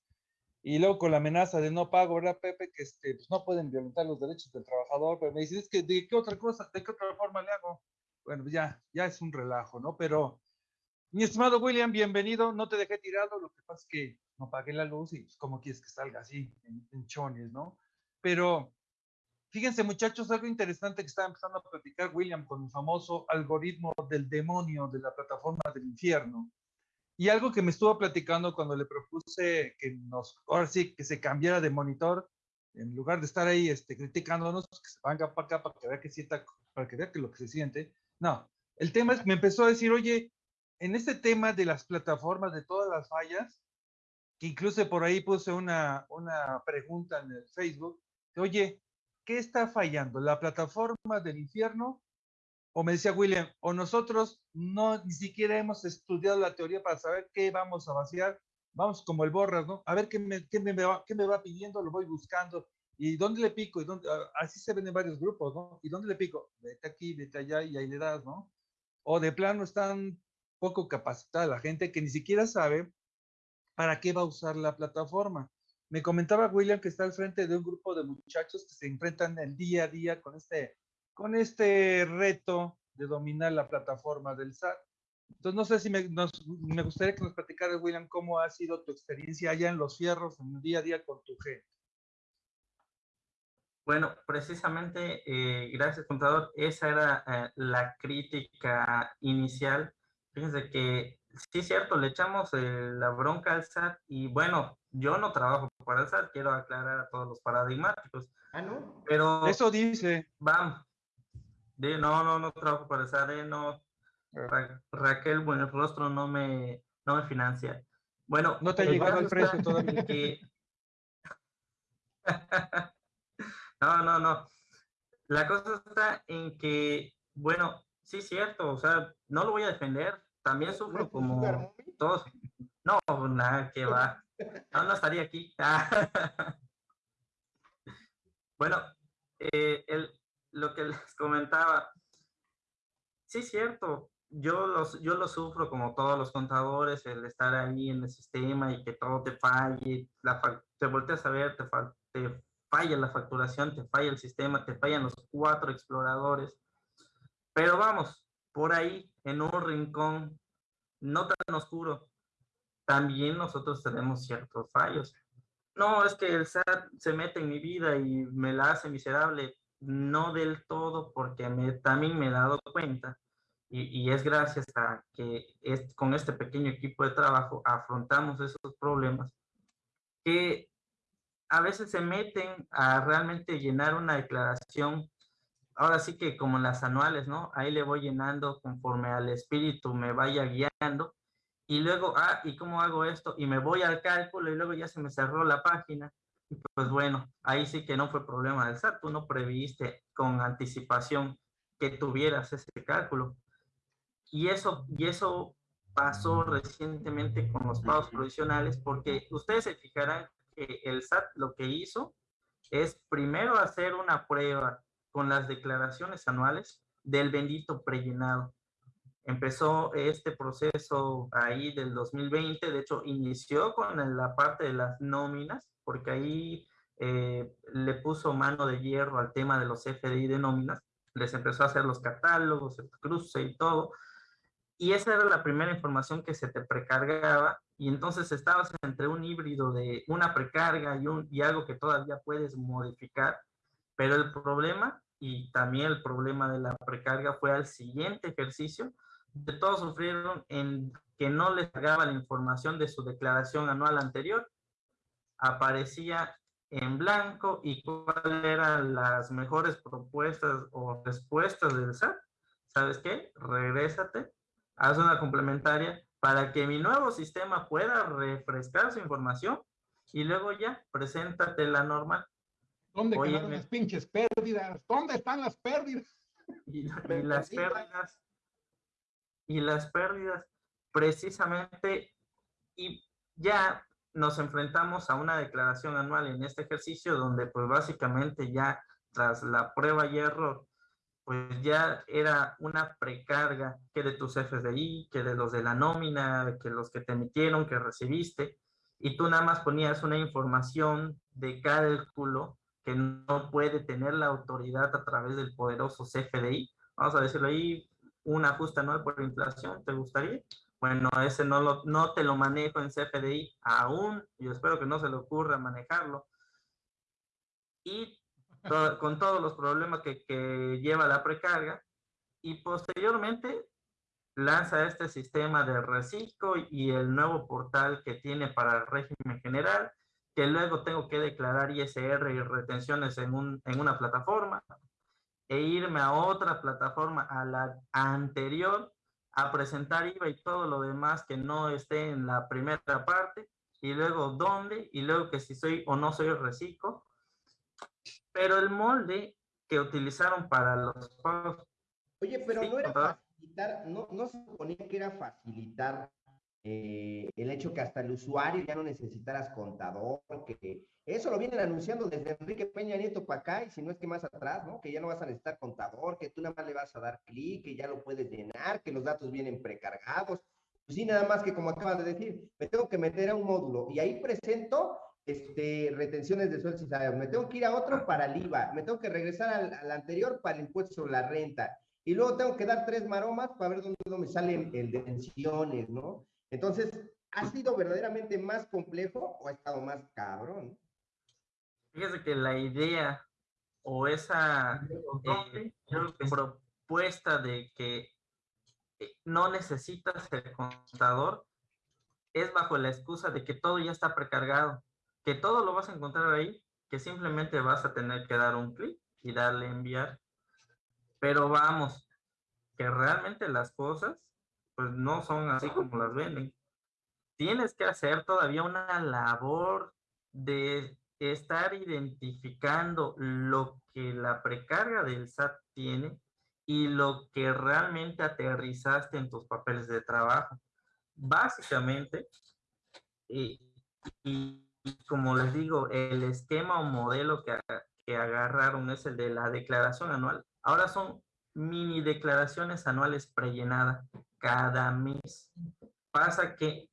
y luego con la amenaza de no pago, ¿verdad, Pepe? Que este, pues no pueden violentar los derechos del trabajador, pero me dicen, es que ¿de qué otra cosa, de qué otra forma le hago? Bueno, pues ya, ya es un relajo, ¿no? Pero, mi estimado William, bienvenido, no te dejé tirado, lo que pasa es que no pagué la luz y pues, ¿cómo quieres que salga así, en, chones, ¿no? Pero Fíjense, muchachos, algo interesante que estaba empezando a platicar William con el famoso algoritmo del demonio de la plataforma del infierno. Y algo que me estuvo platicando cuando le propuse que nos, ahora sí, que se cambiara de monitor, en lugar de estar ahí este, criticándonos, que se venga para acá para que vea que sienta, para que vea que lo que se siente. No, el tema es, me empezó a decir, oye, en este tema de las plataformas, de todas las fallas, que incluso por ahí puse una, una pregunta en el Facebook, oye, ¿qué está fallando? ¿La plataforma del infierno? O me decía William, o nosotros no ni siquiera hemos estudiado la teoría para saber qué vamos a vaciar. Vamos como el borras, ¿no? A ver qué me, qué me, va, qué me va pidiendo, lo voy buscando. ¿Y dónde le pico? ¿Y dónde? Así se ven en varios grupos, ¿no? ¿Y dónde le pico? Vete aquí, vete allá y ahí le das, ¿no? O de plano están poco capacitada la gente que ni siquiera sabe para qué va a usar la plataforma. Me comentaba William que está al frente de un grupo de muchachos que se enfrentan el día a día con este, con este reto de dominar la plataforma del SAT. Entonces, no sé si me, me gustaría que nos platicaras, William, cómo ha sido tu experiencia allá en los fierros, en el día a día con tu gente. Bueno, precisamente, eh, gracias, contador. Esa era eh, la crítica inicial. Fíjense que sí, es cierto, le echamos eh, la bronca al SAT y bueno, yo no trabajo para el SAT, quiero aclarar a todos los paradigmáticos. Ah, ¿no? Pero... Eso dice. Vamos. No, no, no trabajo para el SAT, eh, no. Ah. Raquel, bueno, el rostro no me, no me financia. Bueno, no te ha llegado el precio todavía. no, no, no. La cosa está en que, bueno, sí, cierto, o sea, no lo voy a defender, también sufro como todos. No, nada, que va. No, no estaría aquí. bueno, eh, el, lo que les comentaba, sí es cierto, yo, los, yo lo sufro como todos los contadores, el estar ahí en el sistema y que todo te falle, la, te volteas a ver, te, te falla la facturación, te falla el sistema, te fallan los cuatro exploradores. Pero vamos, por ahí, en un rincón no tan oscuro, también nosotros tenemos ciertos fallos. No, es que el SAT se mete en mi vida y me la hace miserable. No del todo, porque me, también me he dado cuenta, y, es gracias a que con este pequeño equipo de trabajo afrontamos esos problemas, que a veces se meten a realmente llenar una declaración ahora sí que como en las anuales, ¿no? Ahí le voy llenando conforme al espíritu me vaya guiando. Y luego, ah, ¿y cómo hago esto? Y me voy al cálculo y luego ya se me cerró la página. Y pues bueno, ahí sí que no fue problema del SAT. Tú no previste con anticipación que tuvieras ese cálculo. Y eso, y eso pasó recientemente con los pagos provisionales porque ustedes se fijarán que el SAT lo que hizo es primero hacer una prueba con las declaraciones anuales del bendito prellenado. Empezó este proceso ahí del 2020, de hecho inició con la parte de las nóminas, porque ahí eh, le puso mano de hierro al tema de los FDI de nóminas, les empezó a hacer los catálogos, el cruce y todo, y esa era la primera información que se te precargaba, y entonces estabas entre un híbrido de una precarga y, un, y algo que todavía puedes modificar, pero el problema y también el problema de la precarga fue al siguiente ejercicio, de todos sufrieron en que no les llegaba la información de su declaración anual anterior, aparecía en blanco y cuáles eran las mejores propuestas o respuestas del SAT. ¿Sabes qué? Regrésate, haz una complementaria para que mi nuevo sistema pueda refrescar su información y luego ya, preséntate la normal. ¿Dónde quedaron las pinches pérdidas? ¿Dónde están las pérdidas? Y, las pérdidas, y las pérdidas, precisamente, y ya nos enfrentamos a una declaración anual en este ejercicio donde pues básicamente ya tras la prueba y error, pues ya era una precarga que de tus FDI, que de los de la nómina, que los que te emitieron, que recibiste, y tú nada más ponías una información de cálculo que no puede tener la autoridad a través del poderoso CFDI. Vamos a decirlo ahí, un ajuste anual por inflación, ¿te gustaría? Bueno, ese no, lo, no te lo manejo en CFDI aún, y espero que no se le ocurra manejarlo. Y con todos los problemas que, que lleva la precarga, y posteriormente lanza este sistema de reciclo y el nuevo portal que tiene para el régimen general, que luego tengo que declarar ISR y retenciones en, un, en una plataforma e irme a otra plataforma, a la anterior, a presentar IVA y todo lo demás que no esté en la primera parte, y luego dónde, y luego que si soy o no soy reciclo. Pero el molde que utilizaron para los pagos... Oye, pero no era no, no se suponía que era facilitar eh, el hecho que hasta el usuario ya no necesitaras contador, que eso lo vienen anunciando desde Enrique Peña Nieto para acá, y si no es que más atrás, ¿no? Que ya no vas a necesitar contador, que tú nada más le vas a dar clic, que ya lo puedes llenar, que los datos vienen precargados. Pues sí, nada más que como acabas de decir, me tengo que meter a un módulo y ahí presento este, retenciones de sueldos y salarios. Me tengo que ir a otro para el IVA, me tengo que regresar al, al anterior para el impuesto sobre la renta y luego tengo que dar tres maromas para ver dónde, me salen el de pensiones, ¿no? Entonces, ¿ha sido verdaderamente más complejo o ha estado más cabrón? Fíjese que la idea o esa eh, propuesta de que eh, no necesitas el contador es bajo la excusa de que todo ya está precargado, que todo lo vas a encontrar ahí, que simplemente vas a tener que dar un clic y darle enviar. Pero vamos, que realmente las cosas pues no son así como las venden. Tienes que hacer todavía una labor de estar identificando lo que la precarga del SAT tiene y lo que realmente aterrizaste en tus papeles de trabajo. Básicamente, y, como les digo, el esquema o modelo que, que agarraron es el de la declaración anual Ahora son mini declaraciones anuales prellenadas cada mes. Pasa que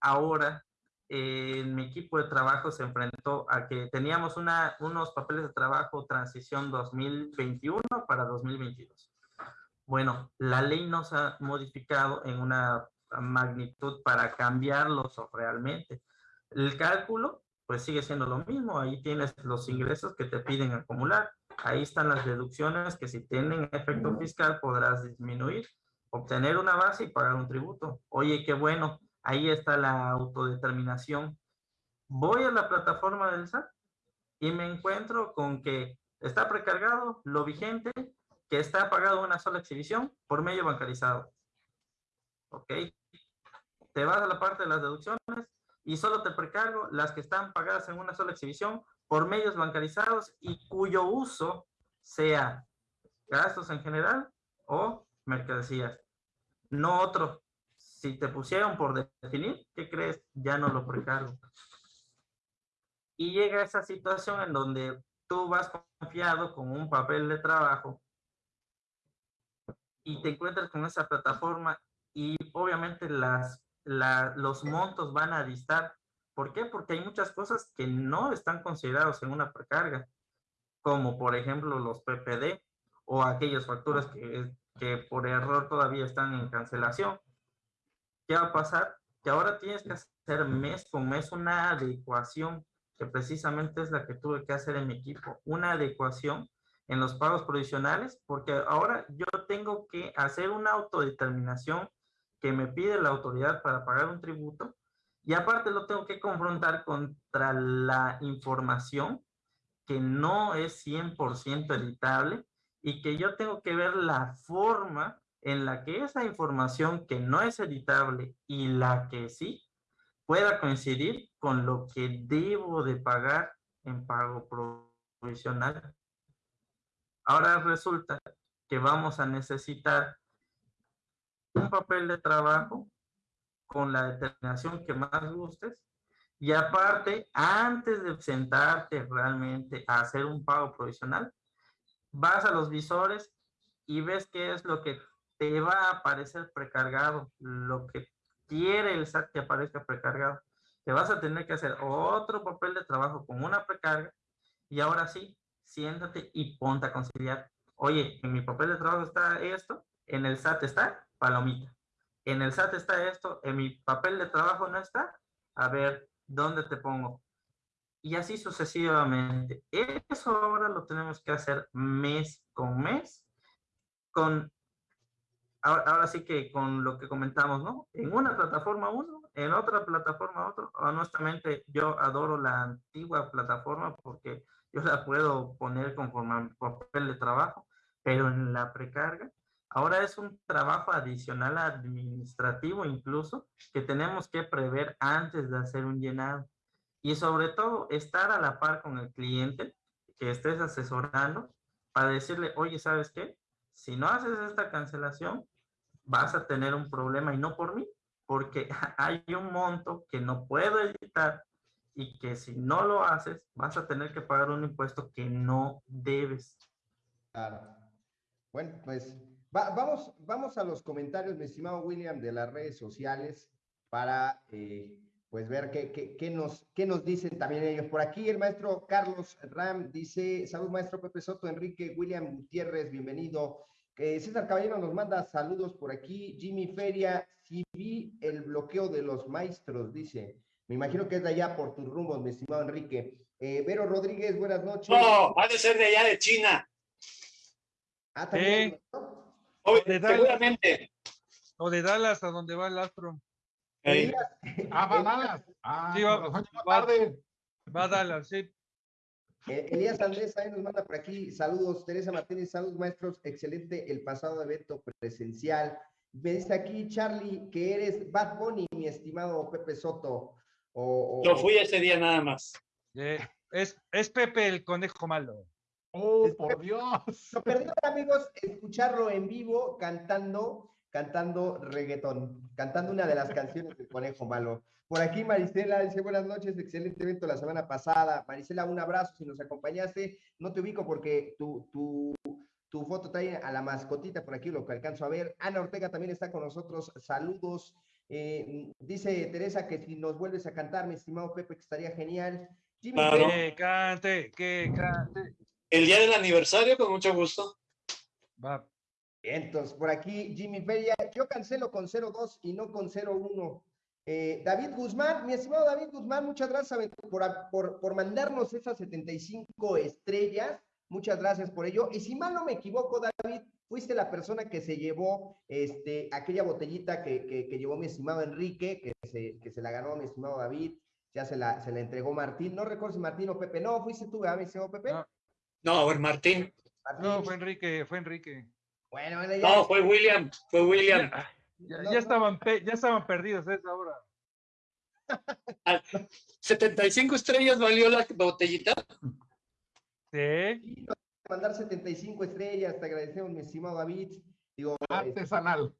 ahora eh, mi equipo de trabajo se enfrentó a que teníamos una, unos papeles de trabajo transición 2021 para 2022. Bueno, la ley nos ha modificado en una magnitud para cambiarlos realmente. El cálculo, pues sigue siendo lo mismo. Ahí tienes los ingresos que te piden acumular Ahí están las deducciones que si tienen efecto fiscal podrás disminuir, obtener una base y pagar un tributo. Oye, qué bueno, ahí está la autodeterminación. Voy a la plataforma del SAT y me encuentro con que está precargado lo vigente, que está pagado una sola exhibición por medio bancarizado. ¿Ok? Te vas a la parte de las deducciones y solo te precargo las que están pagadas en una sola exhibición por medios bancarizados y cuyo uso sea gastos en general o mercancías. No otro. Si te pusieron por definir, ¿qué crees? Ya no lo precargo. Y llega esa situación en donde tú vas confiado con un papel de trabajo y te encuentras con esa plataforma y obviamente las, los montos van a distar ¿Por qué? Porque hay muchas cosas que no están considerados en una precarga, como por ejemplo los PPD o aquellas facturas que, que por error todavía están en cancelación. ¿Qué va a pasar? Que ahora tienes que hacer mes con mes una adecuación, que precisamente es la que tuve que hacer en mi equipo, una adecuación en los pagos provisionales, porque ahora yo tengo que hacer una autodeterminación que me pide la autoridad para pagar un tributo y aparte lo tengo que confrontar contra la información que no es 100% editable y que yo tengo que ver la forma en la que esa información que no es editable y la que sí pueda coincidir con lo que debo de pagar en pago provisional. Ahora resulta que vamos a necesitar un papel de trabajo con la determinación que más gustes. Y aparte, antes de sentarte realmente a hacer un pago provisional, vas a los visores y ves qué es lo que te va a aparecer precargado, lo que quiere el SAT que aparezca precargado. Te vas a tener que hacer otro papel de trabajo con una precarga y ahora sí, siéntate y ponte a conciliar. Oye, en mi papel de trabajo está esto, en el SAT está palomita en el SAT está esto, en mi papel de trabajo no está, a ver, ¿dónde te pongo? Y así sucesivamente. Eso ahora lo tenemos que hacer mes con mes, con, ahora, sí que con lo que comentamos, ¿no? En una plataforma uno, en otra plataforma otro. Honestamente, yo adoro la antigua plataforma porque yo la puedo poner conforme papel de trabajo, pero en la precarga, ahora es un trabajo adicional administrativo incluso que tenemos que prever antes de hacer un llenado y sobre todo estar a la par con el cliente que estés asesorando para decirle, oye, ¿sabes qué? Si no haces esta cancelación, vas a tener un problema y no por mí, porque hay un monto que no puedo editar y que si no lo haces, vas a tener que pagar un impuesto que no debes. Claro. Bueno, pues vamos, vamos a los comentarios, mi estimado William, de las redes sociales para eh, pues ver qué, qué, nos, qué nos dicen también ellos. Por aquí el maestro Carlos Ram dice, salud maestro Pepe Soto, Enrique, William Gutiérrez, bienvenido. Eh, César Caballero nos manda saludos por aquí. Jimmy Feria, si vi el bloqueo de los maestros, dice. Me imagino que es de allá por tus rumbos, mi estimado Enrique. Eh, Vero Rodríguez, buenas noches. No, ha de ser de allá de China. Ah, también. O de seguramente. O de Dallas, a donde va el astro. Ah, va Dallas. Ah, sí, va, va, tarde. va a Dallas, sí. Eh, Elías Andrés ahí nos manda por aquí. Saludos, Teresa Martínez, saludos maestros. Excelente el pasado evento presencial. Me dice aquí, Charlie, que eres Bad Bunny, mi estimado Pepe Soto. O, Lo fui ese día nada más. es, es Pepe el conejo malo. Oh, por Dios. Lo perdieron, amigos, escucharlo en vivo cantando, cantando reggaetón, cantando una de las canciones del conejo malo. Por aquí Marisela dice buenas noches, excelente evento la semana pasada. Marisela, un abrazo si nos acompañaste. No te ubico porque tu, tu, tu foto trae a la mascotita por aquí, lo que alcanzo a ver. Ana Ortega también está con nosotros. Saludos. Eh, dice Teresa que si nos vuelves a cantar, mi estimado Pepe, que estaría genial. que cante, que cante. El día del aniversario, con mucho gusto. Va. Entonces, por aquí, Jimmy Feria, yo cancelo con 02 y no con 01. Eh, David Guzmán, mi estimado David Guzmán, muchas gracias por, por, mandarnos esas 75 estrellas. Muchas gracias por ello. Y si mal no me equivoco, David, fuiste la persona que se llevó este, aquella botellita que, que, llevó mi estimado Enrique, que se, que se la ganó mi estimado David, ya se la, se la entregó Martín. No recuerdo si Martín o Pepe. No, fuiste tú, ¿verdad, mi estimado Pepe? No, no ver, Martín. No, fue Enrique, fue Enrique. Bueno, bueno, ya. No, fue William, fue William. Ya, estaban, ya estaban perdidos a esa hora. 75 estrellas valió la botellita. Sí. Mandar 75 estrellas, te agradecemos, mi estimado David. Digo, artesanal.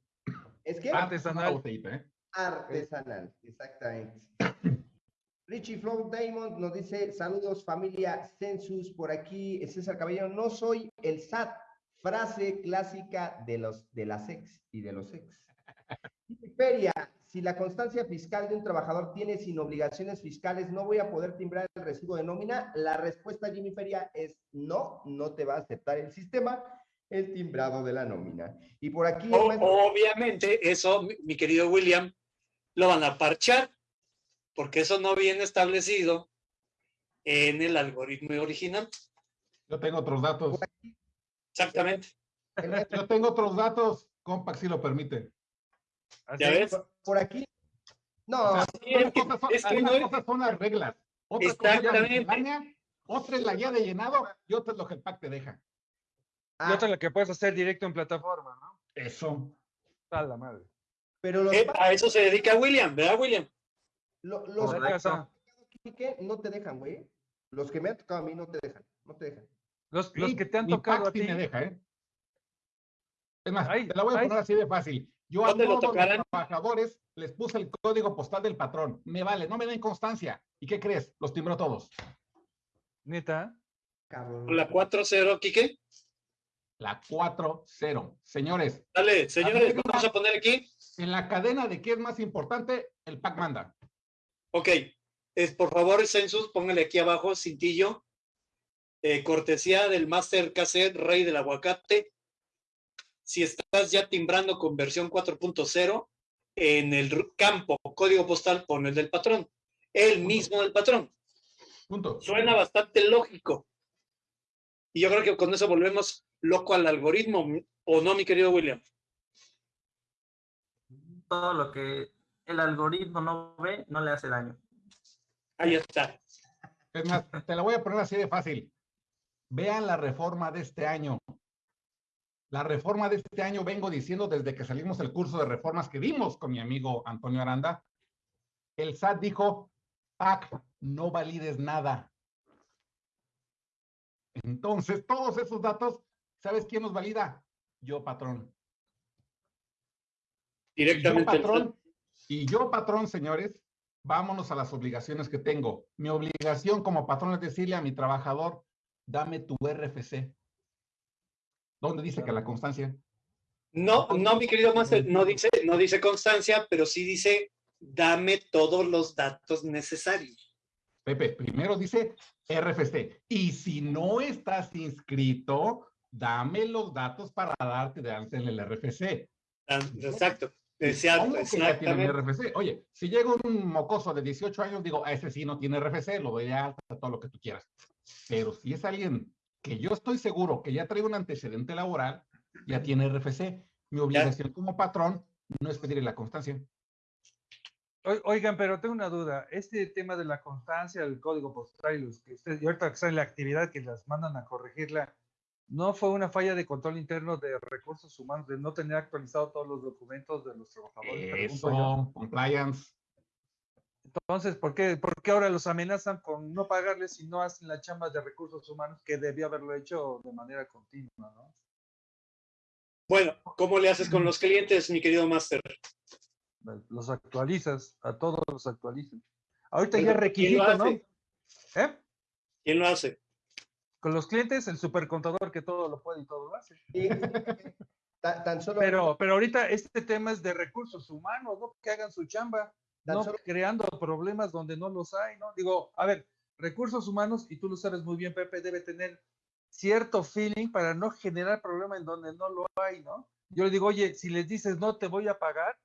¿Es que? Artesanal. Botellita, ¿eh? Artesanal, exactamente. Richie Flow Diamond nos dice, saludos familia Census por aquí. César Caballero, no soy el SAT. Frase clásica de los de las ex y de los ex. Feria, si la constancia fiscal de un trabajador tiene sin obligaciones fiscales, no voy a poder timbrar el recibo de nómina. La respuesta, Jimmy Feria, es no, no te va a aceptar el sistema el timbrado de la nómina. Y por aquí... Obviamente, eso, mi querido William, lo van a parchar, porque eso no viene establecido en el algoritmo original. Yo tengo otros datos. Exactamente. Yo tengo otros datos, Compact si lo permite. ¿Ya ves? Por, aquí. No, es que, cosas son las reglas. Otra Exactamente. otra es la guía de llenado y otra es lo que el pack te deja. Y otra es lo que puedes hacer directo en plataforma, ¿no? Eso. A la madre. Pero eh, a eso se dedica William, ¿verdad, William? los que no te dejan, güey. Los que me han tocado a mí no te dejan. No te dejan. Los, los que te han tocado a ti. me deja, ¿eh? Es más, te la voy a poner así de fácil. Yo a todos los trabajadores les puse el código postal del patrón. Me vale, no me den constancia. ¿Y qué crees? Los timbró todos. ¿Neta? ¿La 4-0, Quique? La 4-0. Señores. Dale, señores, vamos a poner aquí. En la cadena de qué es más importante, el PAC manda. Ok. Es, por favor, Census, póngale aquí abajo, cintillo. Eh, cortesía del Master Cassette Rey del Aguacate si estás ya timbrando con versión 4.0, en el campo código postal pon el del patrón, el mismo del patrón. Punto. Suena bastante lógico. Y yo creo que con eso volvemos loco al algoritmo, ¿o no, mi querido William? Todo lo que el algoritmo no ve, no le hace daño. Ahí está. Es más, te la voy a poner así de fácil. Vean la reforma de este año. La reforma de este año vengo diciendo desde que salimos del curso de reformas que dimos con mi amigo Antonio Aranda. El SAT dijo, PAC, no valides nada. Entonces, todos esos datos, ¿sabes quién los valida? Yo, patrón. Directamente. Yo, patrón, y yo, patrón, señores, vámonos a las obligaciones que tengo. Mi obligación como patrón es decirle a mi trabajador, dame tu RFC. ¿Dónde dice que la constancia? No, no, mi querido Master, no dice, no dice constancia, pero sí dice, dame todos los datos necesarios. Pepe, primero dice RFC. Y si no estás inscrito, dame los datos para darte de antes el RFC. Ah, exacto. Exactamente. RFC? Oye, si llega un mocoso de 18 años, digo, a ese sí no tiene RFC, lo doy alta, todo lo que tú quieras. Pero si es alguien que yo estoy seguro que ya trae un antecedente laboral, ya tiene RFC. Mi obligación como patrón no es pedirle la constancia. Oigan, pero tengo una duda. Este tema de la constancia del código postal y, los que ustedes, y ahorita que en la actividad que las mandan a corregirla, ¿no fue una falla de control interno de recursos humanos de no tener actualizado todos los documentos de los trabajadores? Eso, compliance. Entonces, ¿por qué, ¿por qué ahora los amenazan con no pagarles si no hacen la chamba de recursos humanos que debía haberlo hecho de manera continua, ¿no? Bueno, ¿cómo le haces con los clientes, mi querido Master? Los actualizas, a todos los actualizan. Ahorita ya es requisito, ¿no? ¿Eh? ¿Quién lo hace? Con los clientes, el supercontador que todo lo puede y todo lo hace. tan, solo... pero, pero ahorita este tema es de recursos humanos, ¿no? Que hagan su chamba no creando problemas donde no los hay, ¿no? Digo, a ver, recursos humanos, y tú lo sabes muy bien, Pepe, debe tener cierto feeling para no generar problemas en donde no lo hay, ¿no? Yo le digo, oye, si les dices no te voy a pagar,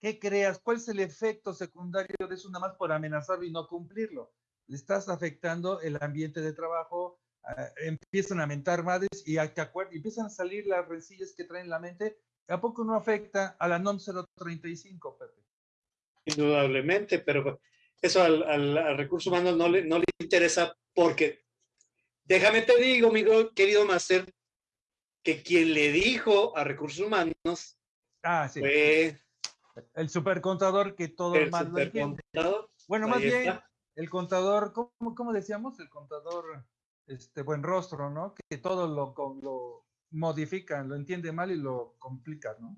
¿qué creas? ¿Cuál es el efecto secundario de eso nada más por amenazarlo y no cumplirlo? Le estás afectando el ambiente de trabajo, ah, empiezan a mentar madres y a, empiezan a salir las rencillas que traen en la mente. ¿A poco no afecta a la NOM 035, Pepe? Indudablemente, pero eso al, recurso humano no le, no le interesa porque, déjame te digo, mi querido Master, que quien le dijo a recursos humanos ah, fue el supercontador que todo el mal Bueno, más bien, el contador, ¿cómo, ¿cómo, decíamos? El contador, este buen rostro, ¿no? Que todo lo, lo modifican, lo entiende mal y lo complican, ¿no?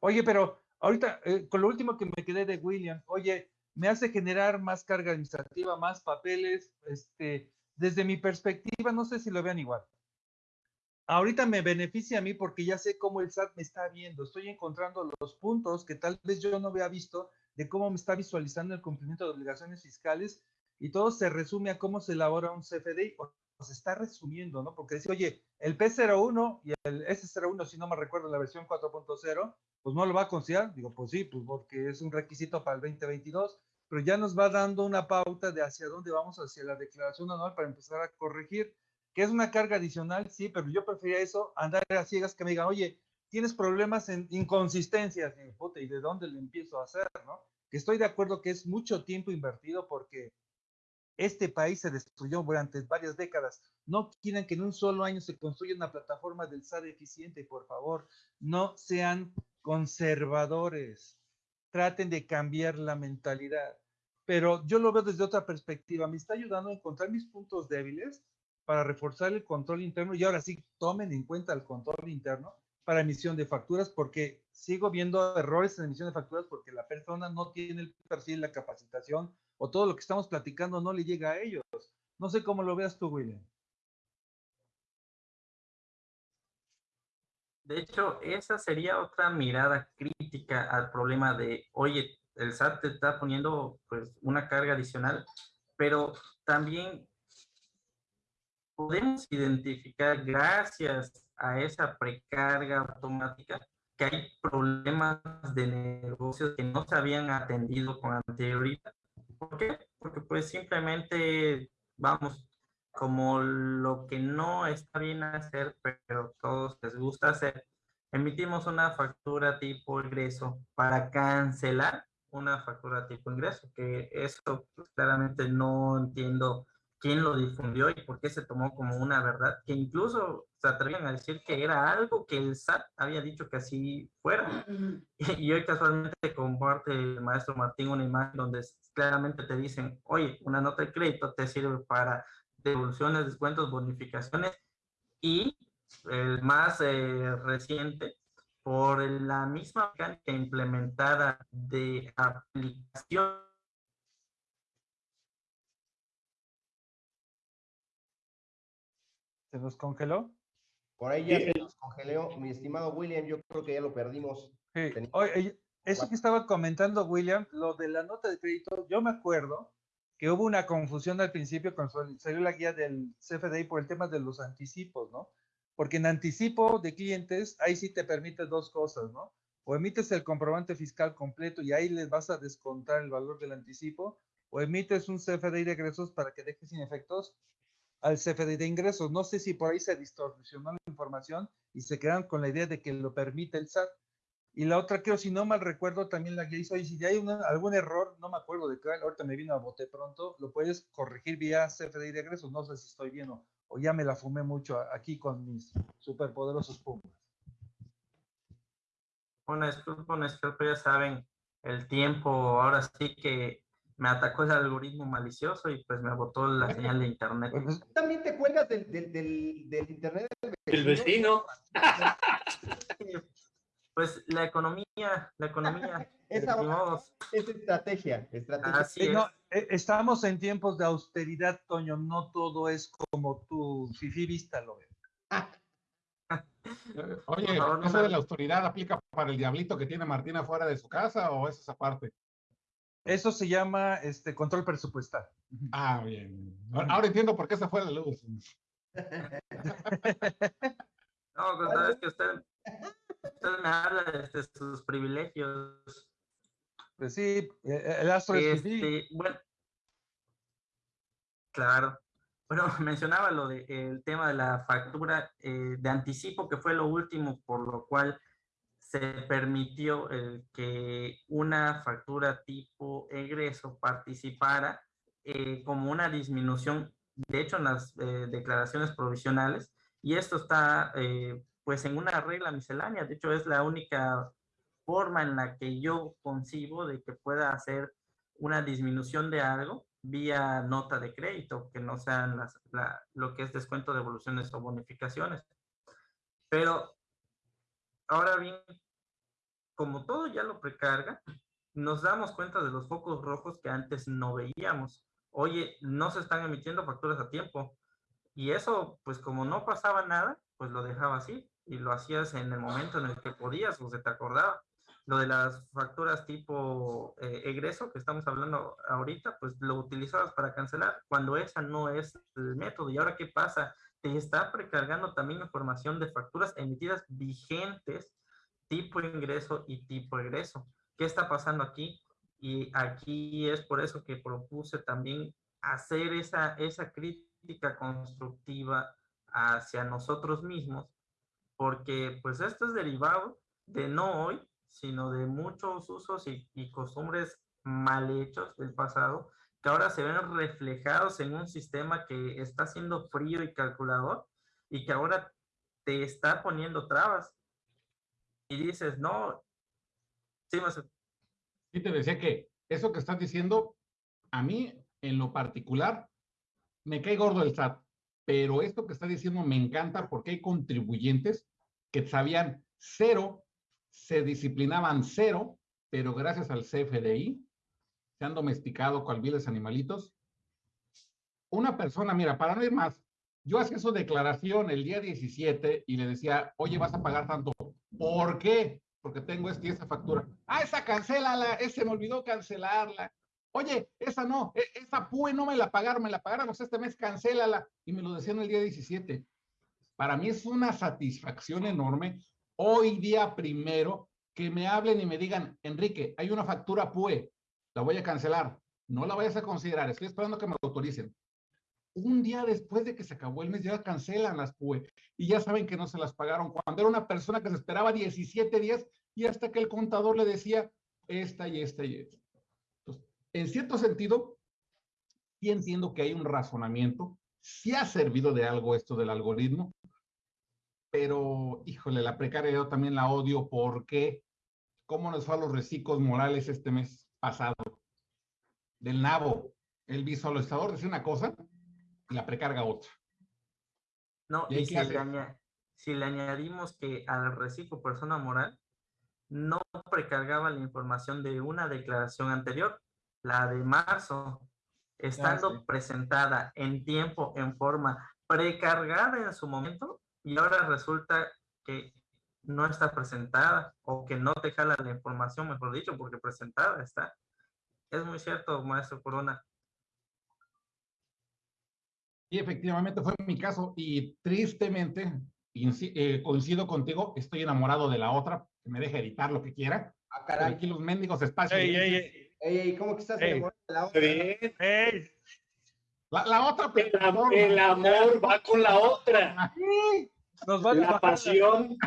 Oye, pero Ahorita, eh, con lo último que me quedé de William, oye, me hace generar más carga administrativa, más papeles, este, desde mi perspectiva, no sé si lo vean igual. Ahorita me beneficia a mí porque ya sé cómo el SAT me está viendo, estoy encontrando los puntos que tal vez yo no había visto de cómo me está visualizando el cumplimiento de obligaciones fiscales y todo se resume a cómo se elabora un CFDI o está resumiendo, ¿no? Porque dice, oye, el P01 y el S01, si no me recuerdo, la versión 4.0, pues no lo va a considerar. Digo, pues sí, pues porque es un requisito para el 2022, pero ya nos va dando una pauta de hacia dónde vamos hacia la declaración anual para empezar a corregir, que es una carga adicional, sí, pero yo prefería eso, andar a ciegas que me digan, oye, tienes problemas en inconsistencias, y, puta, ¿y de dónde le empiezo a hacer, no? Que estoy de acuerdo que es mucho tiempo invertido porque este país se destruyó durante varias décadas. No quieren que en un solo año se construya una plataforma del SAD eficiente, por favor. No sean conservadores, traten de cambiar la mentalidad. Pero yo lo veo desde otra perspectiva, me está ayudando a encontrar mis puntos débiles para reforzar el control interno y ahora sí tomen en cuenta el control interno para emisión de facturas porque sigo viendo errores en emisión de facturas porque la persona no tiene el perfil, la capacitación o todo lo que estamos platicando no le llega a ellos. No sé cómo lo veas tú, William. De hecho, esa sería otra mirada crítica al problema de, oye, el SAT te está poniendo pues una carga adicional, pero también podemos identificar gracias a esa precarga automática que hay problemas de negocios que no se habían atendido con anterioridad. ¿Por qué? Porque pues simplemente, vamos, como lo que no está bien hacer, pero todos les gusta hacer, emitimos una factura tipo ingreso para cancelar una factura tipo ingreso, que eso pues, claramente no entiendo quién lo difundió y por qué se tomó como una verdad, que incluso se atrevían a decir que era algo que el SAT había dicho que así fuera. Y hoy casualmente comparte el maestro Martín una imagen donde claramente te dicen, oye, una nota de crédito te sirve para devoluciones, descuentos, bonificaciones y el más eh, reciente por la misma mecánica implementada de aplicación ¿Se nos congeló? Por ahí ya se nos congeló, mi estimado William, yo creo que ya lo perdimos. Oye, eso que estaba comentando William, lo de la nota de crédito, yo me acuerdo que hubo una confusión al principio cuando salió la guía del CFDI por el tema de los anticipos, ¿no? Porque en anticipo de clientes, ahí sí te permite dos cosas, ¿no? O emites el comprobante fiscal completo y ahí les vas a descontar el valor del anticipo, o emites un CFDI de egresos para que dejes sin efectos al CFDI de ingresos. No sé si por ahí se distorsionó la información y se quedan con la idea de que lo permite el SAT. Y la otra, creo, si no mal recuerdo, también la que hizo, y si hay algún error, no me acuerdo de qué, ahorita me vino a bote pronto, lo puedes corregir vía CFDI de egresos, no sé si estoy bien o, ya me la fumé mucho aquí con mis superpoderosos pumas. Una disculpa, ya saben, el tiempo ahora sí que me atacó el algoritmo malicioso y pues me botó la señal de internet. Pues, también te cuelgas del, del, del, internet del vecino. pues la economía, la economía. Esa es estrategia, estrategia. Eh, estamos en tiempos de austeridad, Toño, no todo es como tu fifi vista lo ve. Oye, ¿eso de la austeridad aplica para el diablito que tiene Martina fuera de su casa o es esa parte? Eso se llama este, control presupuestal. Ah, bien. Ahora entiendo por qué se fue la luz. no, pues sabes que usted, habla de sus privilegios. Pues sí, e, el astro este, Bueno, claro. Bueno, mencionaba lo de el tema de la factura eh, de anticipo, que fue lo último por lo cual se permitió que una factura tipo egreso participara eh, como una disminución, de hecho en las eh, declaraciones provisionales, y esto está eh, pues en una regla miscelánea, de hecho es la única forma en la que yo concibo de que pueda hacer una disminución de algo vía nota de crédito, que no sean las, lo que es descuento, de devoluciones o bonificaciones. Pero Ahora bien, como todo ya lo precarga, nos damos cuenta de los focos rojos que antes no veíamos. Oye, no se están emitiendo facturas a tiempo. Y eso, pues como no pasaba nada, pues lo dejaba así y lo hacías en el momento en el que podías o se te acordaba. Lo de las facturas tipo eh, egreso que estamos hablando ahorita, pues lo utilizabas para cancelar cuando esa no es el método. ¿Y ahora qué pasa? te está precargando también información de facturas emitidas vigentes, tipo ingreso y tipo egreso. ¿Qué está pasando aquí? Y aquí es por eso que propuse también hacer esa, esa crítica constructiva hacia nosotros mismos, porque pues esto es derivado de no hoy, sino de muchos usos y, y costumbres mal hechos del pasado que ahora se ven reflejados en un sistema que está siendo frío y calculador y que ahora te está poniendo trabas. Y dices, no, sí, más... Sí, te decía que eso que estás diciendo, a mí en lo particular, me cae gordo el SAT, pero esto que estás diciendo me encanta porque hay contribuyentes que sabían cero, se disciplinaban cero, pero gracias al CFDI se han domesticado cual viles animalitos. Una persona, mira, para no ir más, yo hacía su declaración el día 17 y le decía, oye, vas a pagar tanto. ¿Por qué? Porque tengo esta y esa factura. Ah, esa cancélala, ese me olvidó cancelarla. Oye, esa no, e, esa PUE no me la pagaron, me la pagáramos este mes, cancélala. Y me lo decían el día 17. Para mí es una satisfacción enorme hoy día primero que me hablen y me digan, Enrique, hay una factura PUE, la voy a cancelar. no la vayas a considerar, estoy esperando que me lo autoricen. Un día después de que se acabó el mes ya cancelan las PUE y ya saben que no se las pagaron cuando era una persona que se esperaba 17 días y hasta que el contador le decía esta y esta y esta. Entonces, en cierto sentido, sí entiendo que hay un razonamiento, sí ha servido de algo esto del algoritmo, pero híjole, la precariedad también la odio porque cómo nos fue a los reciclos morales este mes pasado. Del nabo, el visualizador dice una cosa y la precarga otra. No, y, si, le si, le añadimos que al reciclo persona moral no precargaba la información de una declaración anterior, la de marzo, estando presentada en tiempo, en forma precargada en su momento, y ahora resulta que no está presentada o que no te jala la información, mejor dicho, porque presentada está. Es muy cierto, maestro Corona. Y efectivamente fue mi caso y tristemente, eh, coincido contigo, estoy enamorado de la otra, que me deje editar lo que quiera. Ah, caray. Aquí los mendigos espacios. Ey, ey, ey. ¿cómo que estás enamorado de la otra? La, la, otra el, el, amor va con la otra. Nos van la pasión.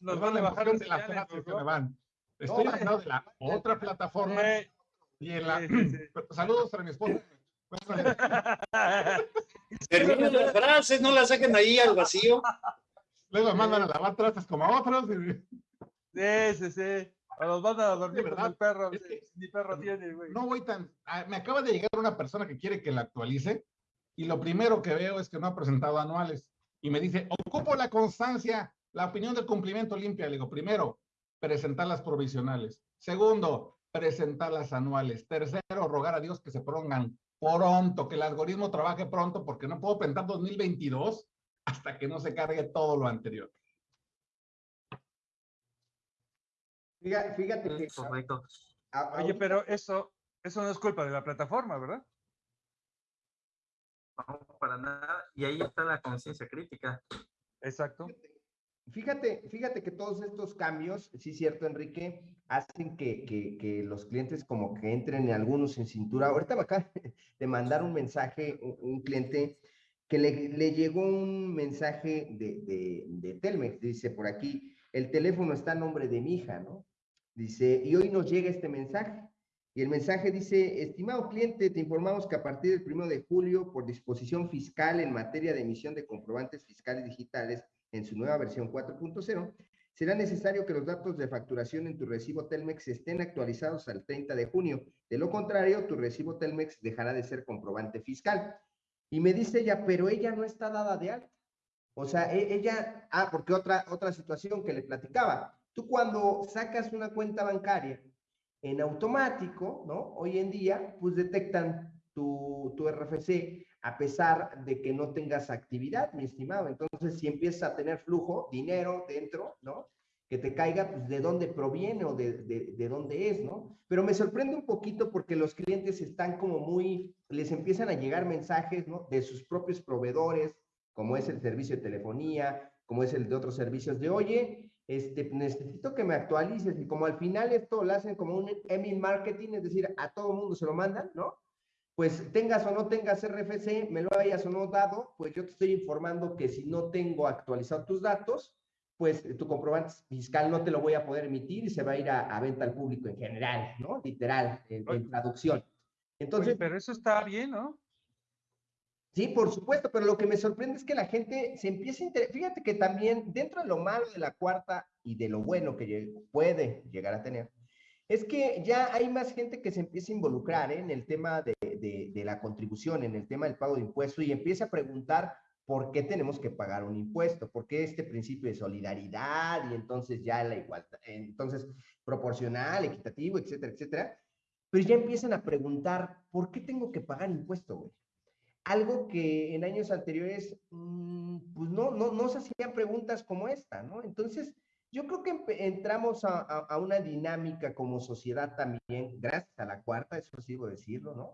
Nos, van a bajar de las frases que me van. Estoy hablando de la otra plataforma. Y en la... Saludos para mi esposa. Terminen las frases, no las saquen ahí al vacío. Luego mandan a lavar trastes como a otros. Sí, sí, sí. O los mandan a dormir con el perro. Ni perro tiene, güey. No voy tan. Ah, me acaba de llegar una persona que quiere que la actualice. Y lo primero que veo es que no ha presentado anuales. Y me dice, ocupo la constancia, la opinión del cumplimiento limpia. Le digo, primero, presentar las provisionales. Segundo, presentar las anuales. Tercero, rogar a Dios que se pongan pronto, que el algoritmo trabaje pronto, porque no puedo presentar 2022 hasta que no se cargue todo lo anterior. Fíjate, que... Oye, pero eso, eso no es culpa de la plataforma, ¿verdad? No, para nada. Y ahí está la conciencia crítica. Exacto. Fíjate, fíjate que todos estos cambios, sí es cierto, Enrique, hacen que, que, los clientes como que entren en algunos en cintura. Ahorita me acaba de mandar un mensaje, un, cliente que le, le, llegó un mensaje de, de, de Telmex, dice por aquí, el teléfono está a nombre de mi hija, ¿no? Dice, y hoy nos llega este mensaje. Y el mensaje dice, estimado cliente, te informamos que a partir del 1 de julio, por disposición fiscal en materia de emisión de comprobantes fiscales digitales en su nueva versión 4.0, será necesario que los datos de facturación en tu recibo Telmex estén actualizados al 30 de junio. De lo contrario, tu recibo Telmex dejará de ser comprobante fiscal. Y me dice ella, pero ella no está dada de alta. O sea, e, ella, ah, porque otra, otra situación que le platicaba, Tú cuando sacas una cuenta bancaria en automático, ¿no? Hoy en día, pues detectan tu, tu RFC a pesar de que no tengas actividad, mi estimado. Entonces, si empiezas a tener flujo, dinero dentro, ¿no? Que te caiga, pues, de dónde proviene o de, de, de, dónde es, ¿no? Pero me sorprende un poquito porque los clientes están como muy, les empiezan a llegar mensajes, ¿no? De sus propios proveedores, como es el servicio de telefonía, como es el de otros servicios, de, oye, este, necesito que me actualices y como al final esto lo hacen como un email marketing, es decir, a todo mundo se lo mandan, ¿no? Pues tengas o no tengas RFC, me lo hayas o no dado, pues yo te estoy informando que si no tengo actualizado tus datos, pues tu comprobante fiscal no te lo voy a poder emitir y se va a ir a, venta al público en general, ¿no? Literal, en, traducción. Entonces, pero eso está bien, ¿no? Sí, por supuesto, pero lo que me sorprende es que la gente se empieza a interesar. Fíjate que también dentro de lo malo de la cuarta y de lo bueno que puede llegar a tener, es que ya hay más gente que se empieza a involucrar ¿eh? en el tema de, de, la contribución, en el tema del pago de impuestos y empieza a preguntar por qué tenemos que pagar un impuesto, por qué este principio de solidaridad y entonces ya la igualdad, entonces proporcional, equitativo, etcétera, etcétera. Pero ya empiezan a preguntar, ¿por qué tengo que pagar impuesto, güey? Algo que en años anteriores, mm, pues no, no, no se hacían preguntas como esta, ¿no? Entonces, yo creo que entramos a, a, una dinámica como sociedad también, gracias a la cuarta, eso sí debo decirlo, ¿no?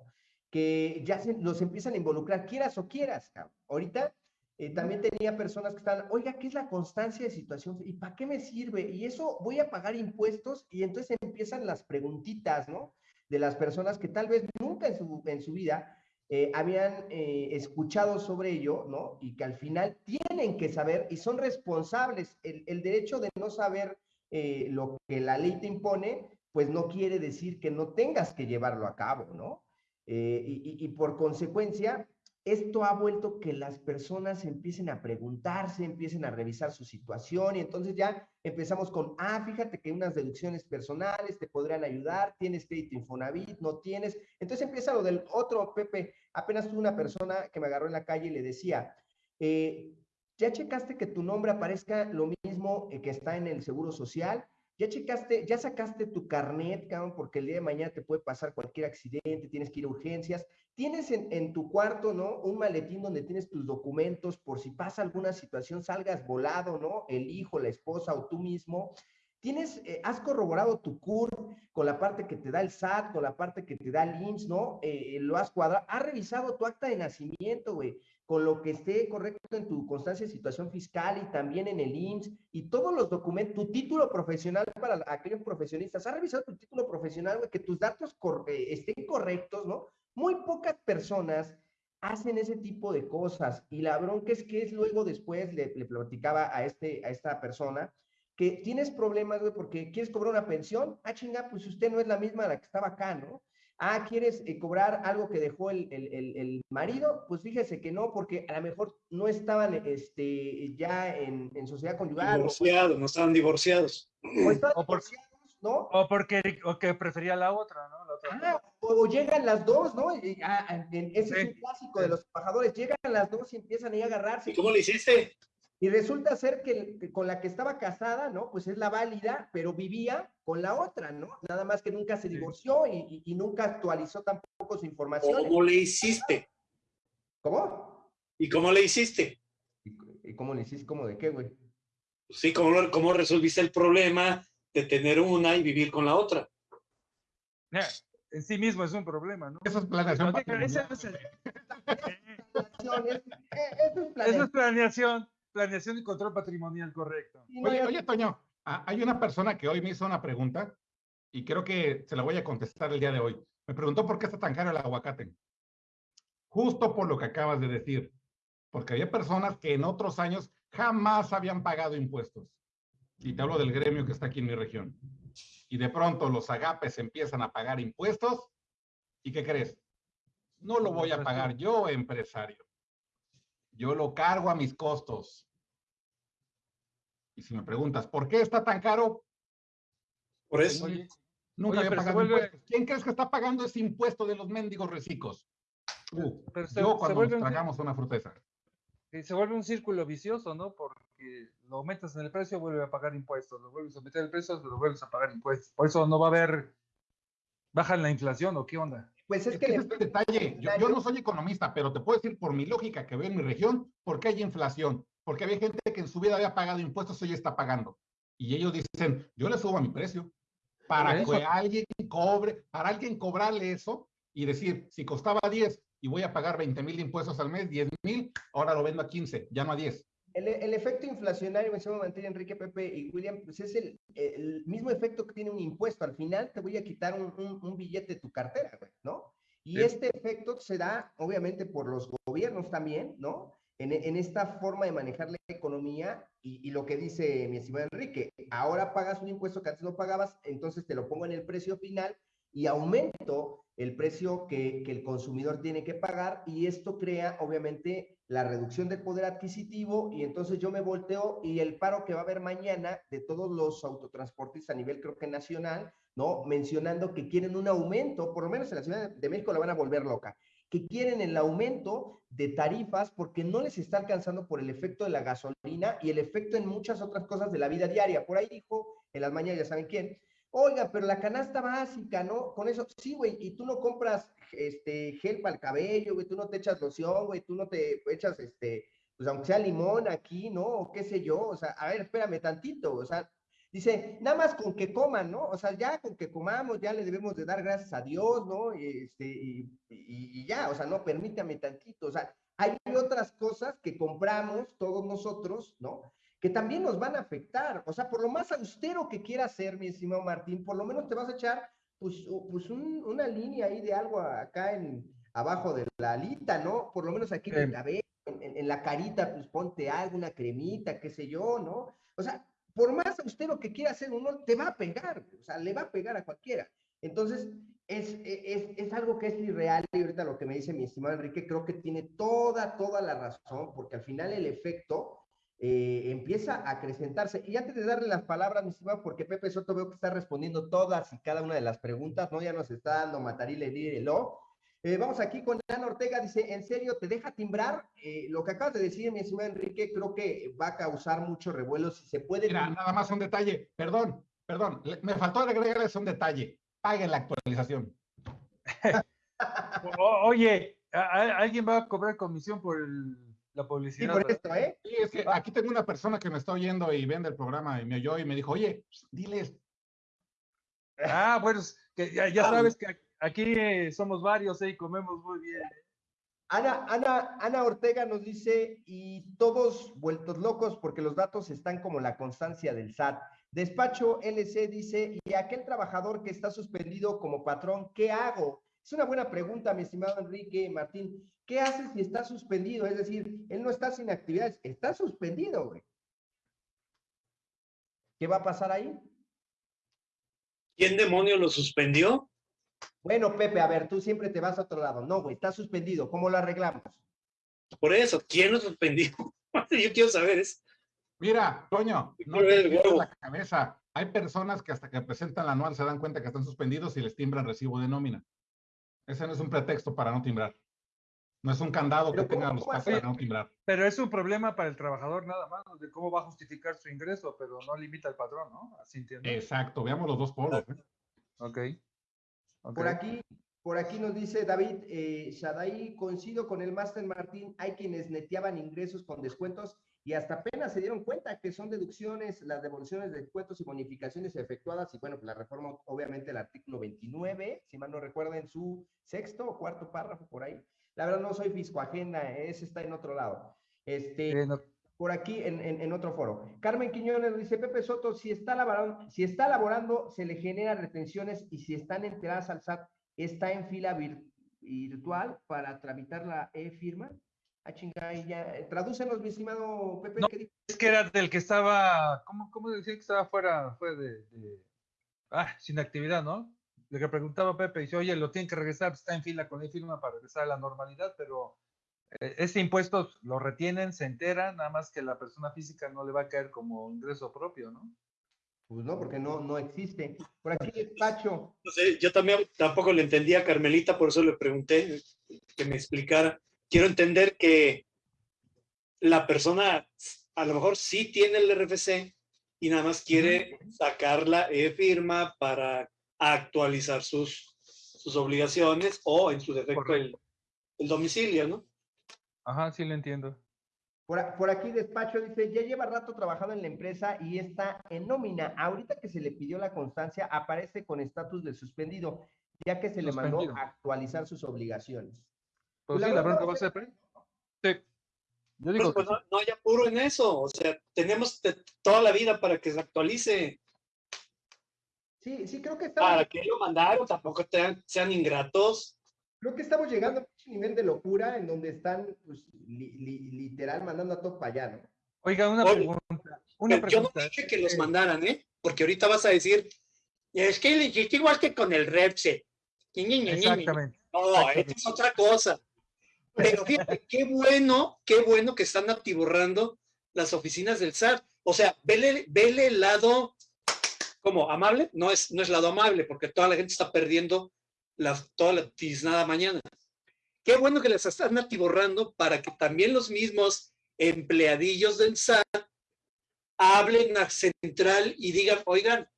Que ya se, nos empiezan a involucrar, quieras o quieras, cabrón. Ahorita eh, también tenía personas que están, oiga, ¿qué es la constancia de situación? ¿Y para qué me sirve? Y eso voy a pagar impuestos y entonces empiezan las preguntitas, ¿no? de las personas que tal vez nunca en su, en su vida eh, habían eh, escuchado sobre ello, ¿no? Y que al final tienen que saber y son responsables. El, el derecho de no saber eh, lo que la ley te impone, pues no quiere decir que no tengas que llevarlo a cabo, ¿no? y, y, por consecuencia, esto ha vuelto que las personas empiecen a preguntarse, empiecen a revisar su situación y entonces ya empezamos con, ah, fíjate que unas deducciones personales te podrían ayudar, tienes crédito Infonavit, no tienes. Entonces empieza lo del otro, Pepe, apenas tuve una persona que me agarró en la calle y le decía, eh, ¿ya checaste que tu nombre aparezca lo mismo eh, que está en el Seguro Social? Ya checaste, ya sacaste tu carnet, cabrón, porque el día de mañana te puede pasar cualquier accidente, tienes que ir a urgencias. Tienes en, tu cuarto, ¿no? Un maletín donde tienes tus documentos por si pasa alguna situación, salgas volado, ¿no? El hijo, la esposa o tú mismo. Tienes, eh, has corroborado tu CUR con la parte que te da el SAT, con la parte que te da el IMSS, ¿no? Eh, lo has cuadrado, has revisado tu acta de nacimiento, güey con lo que esté correcto en tu constancia de situación fiscal y también en el IMSS y todos los documentos, tu título profesional para aquellos profesionistas. ¿Has revisado tu título profesional? Que tus datos eh, estén correctos, ¿no? Muy pocas personas hacen ese tipo de cosas y la bronca es que es luego después, le, platicaba a, este, a esta persona, que tienes problemas, güey, porque quieres cobrar una pensión. Ah, chinga, pues usted no es la misma la que estaba acá, ¿no? Ah, ¿quieres eh, cobrar algo que dejó el, el, el, marido? Pues fíjese que no, porque a lo mejor no estaban este, ya en, en sociedad conyugal. Divorciados, no estaban divorciados. O, por, ¿no? o porque o que prefería la otra, ¿no? La otra ah, o, llegan las dos, ¿no? Ah, ese es un clásico de los trabajadores. Llegan las dos y empiezan ahí a agarrarse. ¿Y cómo le hiciste? Y resulta ser que, con la que estaba casada, ¿no? Pues es la válida, pero vivía con la otra, ¿no? Nada más que nunca se divorció y, nunca actualizó tampoco su información. ¿Cómo le hiciste? ¿Cómo? ¿Y cómo le hiciste? ¿Y, cómo le hiciste? ¿Cómo de qué, güey? Sí, ¿cómo, ¿cómo resolviste el problema de tener una y vivir con la otra? En sí mismo es un problema, ¿no? Eso es planeación. Eso es planeación planeación y control patrimonial correcto. Oye, oye, Toño, hay una persona que hoy me hizo una pregunta y creo que se la voy a contestar el día de hoy. Me preguntó por qué está tan caro el aguacate. Justo por lo que acabas de decir, porque había personas que en otros años jamás habían pagado impuestos. Y te hablo del gremio que está aquí en mi región. Y de pronto los agapes empiezan a pagar impuestos. ¿Y qué crees? No lo voy a pagar yo, empresario. Yo lo cargo a mis costos. Y si me preguntas, ¿por qué está tan caro? Por eso. nunca había pagado impuestos. ¿Quién crees que está pagando ese impuesto de los mendigos recicos? Yo cuando nos tragamos una fruteza. se vuelve un círculo vicioso, ¿no? Porque lo aumentas en el precio, vuelve a pagar impuestos. Lo vuelves a meter el precio, lo vuelves a pagar impuestos. Por eso no va a haber... ¿Baja la inflación o qué onda? Pues es, que, este detalle, yo, yo, no soy economista, pero te puedo decir por mi lógica que veo en mi región, ¿por qué hay inflación? Porque había gente que en su vida había pagado impuestos, hoy está pagando. Y ellos dicen, yo le subo a mi precio. Para que alguien cobre, para alguien cobrarle eso y decir, si costaba 10 y voy a pagar 20 mil impuestos al mes, 10 mil, ahora lo vendo a 15, ya no a 10. El, el, efecto inflacionario, me Mantener, Enrique, Pepe y William, pues es el, el, mismo efecto que tiene un impuesto. Al final te voy a quitar un, un, un billete de tu cartera, ¿no? Y este efecto se da, obviamente, por los gobiernos también, ¿no? En, esta forma de manejar la economía y, lo que dice mi estimado Enrique, ahora pagas un impuesto que antes no pagabas, entonces te lo pongo en el precio final y aumento el precio que, que el consumidor tiene que pagar y esto crea obviamente la reducción del poder adquisitivo y entonces yo me volteo y el paro que va a haber mañana de todos los autotransportistas a nivel creo que nacional, ¿no? Mencionando que quieren un aumento, por lo menos en la Ciudad de México la van a volver loca que quieren el aumento de tarifas porque no les está alcanzando por el efecto de la gasolina y el efecto en muchas otras cosas de la vida diaria. Por ahí dijo en las mañanas, ya saben quién, oiga, pero la canasta básica, ¿no? Con eso, sí, güey, y tú no compras este gel para el cabello, güey, tú no te echas loción, güey, tú no te echas este, pues aunque sea limón aquí, ¿no? O qué sé yo, o sea, a ver, espérame tantito, o sea, Dice, nada más con que coman, ¿no? O sea, ya con que comamos, ya le debemos de dar gracias a Dios, ¿no? Este, y, y, ya, o sea, no, permítame tantito. O sea, hay otras cosas que compramos todos nosotros, ¿no? Que también nos van a afectar. O sea, por lo más austero que quieras ser, mi estimado Martín, por lo menos te vas a echar pues, pues una línea ahí de algo acá en abajo de la alita, ¿no? Por lo menos aquí en el cabello, en, la carita, pues ponte algo, una cremita, qué sé yo, ¿no? O sea, por más austero que quiera hacer uno, te va a pegar, o sea, le va a pegar a cualquiera. Entonces, es, es, es, algo que es irreal y ahorita lo que me dice mi estimado Enrique, creo que tiene toda, toda la razón, porque al final el efecto eh, empieza a acrecentarse. Y antes de darle las palabras, mi estimado, porque Pepe Soto veo que está respondiendo todas y cada una de las preguntas, ¿no? Ya nos está dando Matarile y eh, vamos aquí con Ana Ortega, dice, ¿en serio te deja timbrar? Eh, lo que acabas de decir, mi estimado Enrique, creo que va a causar mucho revuelo si se puede... Mira, nada más un detalle, perdón, perdón, me faltó agregarles un detalle, paguen la actualización. oye, ¿alguien va a cobrar comisión por el la publicidad. Sí, por esto, ¿eh? Sí, es que aquí tengo una persona que me está oyendo y vende el programa y me oyó y me dijo, oye, diles. Ah, bueno, que ya, ya sabes que aquí somos varios ¿eh? y comemos muy bien. Ana, Ana, Ana Ortega nos dice, y todos vueltos locos porque los datos están como la constancia del SAT. Despacho LC dice, y aquel trabajador que está suspendido como patrón, ¿qué hago? Es una buena pregunta, mi estimado Enrique Martín. ¿Qué haces si está suspendido? Es decir, él no está sin actividades, está suspendido, güey. ¿Qué va a pasar ahí? ¿Quién demonio lo suspendió? Bueno, Pepe, a ver, tú siempre te vas a otro lado. No, güey, está suspendido. ¿Cómo lo arreglamos? Por eso, ¿quién lo suspendió? Yo quiero saber eso. Mira, Toño, no te la cabeza. Hay personas que hasta que presentan la anual se dan cuenta que están suspendidos y les timbran recibo de nómina. Ese no es un pretexto para no timbrar. No es un candado que tengan los pasos para no timbrar. Pero es un problema para el trabajador nada más, de cómo va a justificar su ingreso, pero no limita al patrón, ¿no? Así entiendo. Exacto, veamos los dos polos. ¿eh? Ok. Por aquí, por aquí nos dice David eh, Shadai, coincido con el Master Martín, hay quienes neteaban ingresos con descuentos y hasta apenas se dieron cuenta que son deducciones, las devoluciones de descuentos y bonificaciones efectuadas, y bueno, pues la reforma, obviamente el artículo 29, si mal no recuerden, su sexto o cuarto párrafo por ahí. La verdad no soy fisco agenda, ese está en otro lado. Este, por aquí en, en, otro foro. Carmen Quiñones dice, Pepe Soto, si está, laborando, si está laborando, se le genera retenciones y si están enteradas al SAT, está en fila virtual para tramitar la e-firma. Ah, chinga, ya. Eh, tradúcenos, mi estimado Pepe. No, es que era del que estaba, ¿cómo, cómo decía que estaba fuera, fue de, ah, sin actividad, ¿no? Lo que preguntaba Pepe, dice, oye, lo tienen que regresar, está en fila con el firma para regresar a la normalidad, pero ese impuesto lo retienen, se entera, nada más que la persona física no le va a caer como ingreso propio, ¿no? Pues no, porque no, no existe. Por aquí, despacho. No sé, yo también tampoco le entendía a Carmelita, por eso le pregunté que me explicara quiero entender que la persona a lo mejor sí tiene el RFC y nada más quiere sacar la e-firma para actualizar sus, sus obligaciones o en su defecto el, el, domicilio, ¿no? Ajá, sí lo entiendo. Por, por, aquí despacho dice, ya lleva rato trabajando en la empresa y está en nómina. Ahorita que se le pidió la constancia, aparece con estatus de suspendido, ya que se le mandó a actualizar sus obligaciones. Pues sí, la bronca va a ser. Sí. Yo digo pues, no, no, hay apuro en eso. O sea, tenemos toda la vida para que se actualice. Sí, sí, creo que está. ¿Para que lo mandaron? Tampoco sean ingratos. Creo que estamos llegando nivel de locura en donde están, pues, literal, mandando a todo para allá, ¿no? Oiga, una pregunta. Una yo no dije que los mandaran, ¿eh? Porque ahorita vas a decir, es que es igual que con el REPSE. Exactamente. No, es otra cosa. Pero fíjate, qué bueno, qué bueno que están atiborrando las oficinas del SAT. O sea, vele, vele el lado como amable, no es, no es lado amable, porque toda la gente está perdiendo la, toda la tiznada mañana. Qué bueno que las están atiborrando para que también los mismos empleadillos del SAT hablen a central y digan, oigan,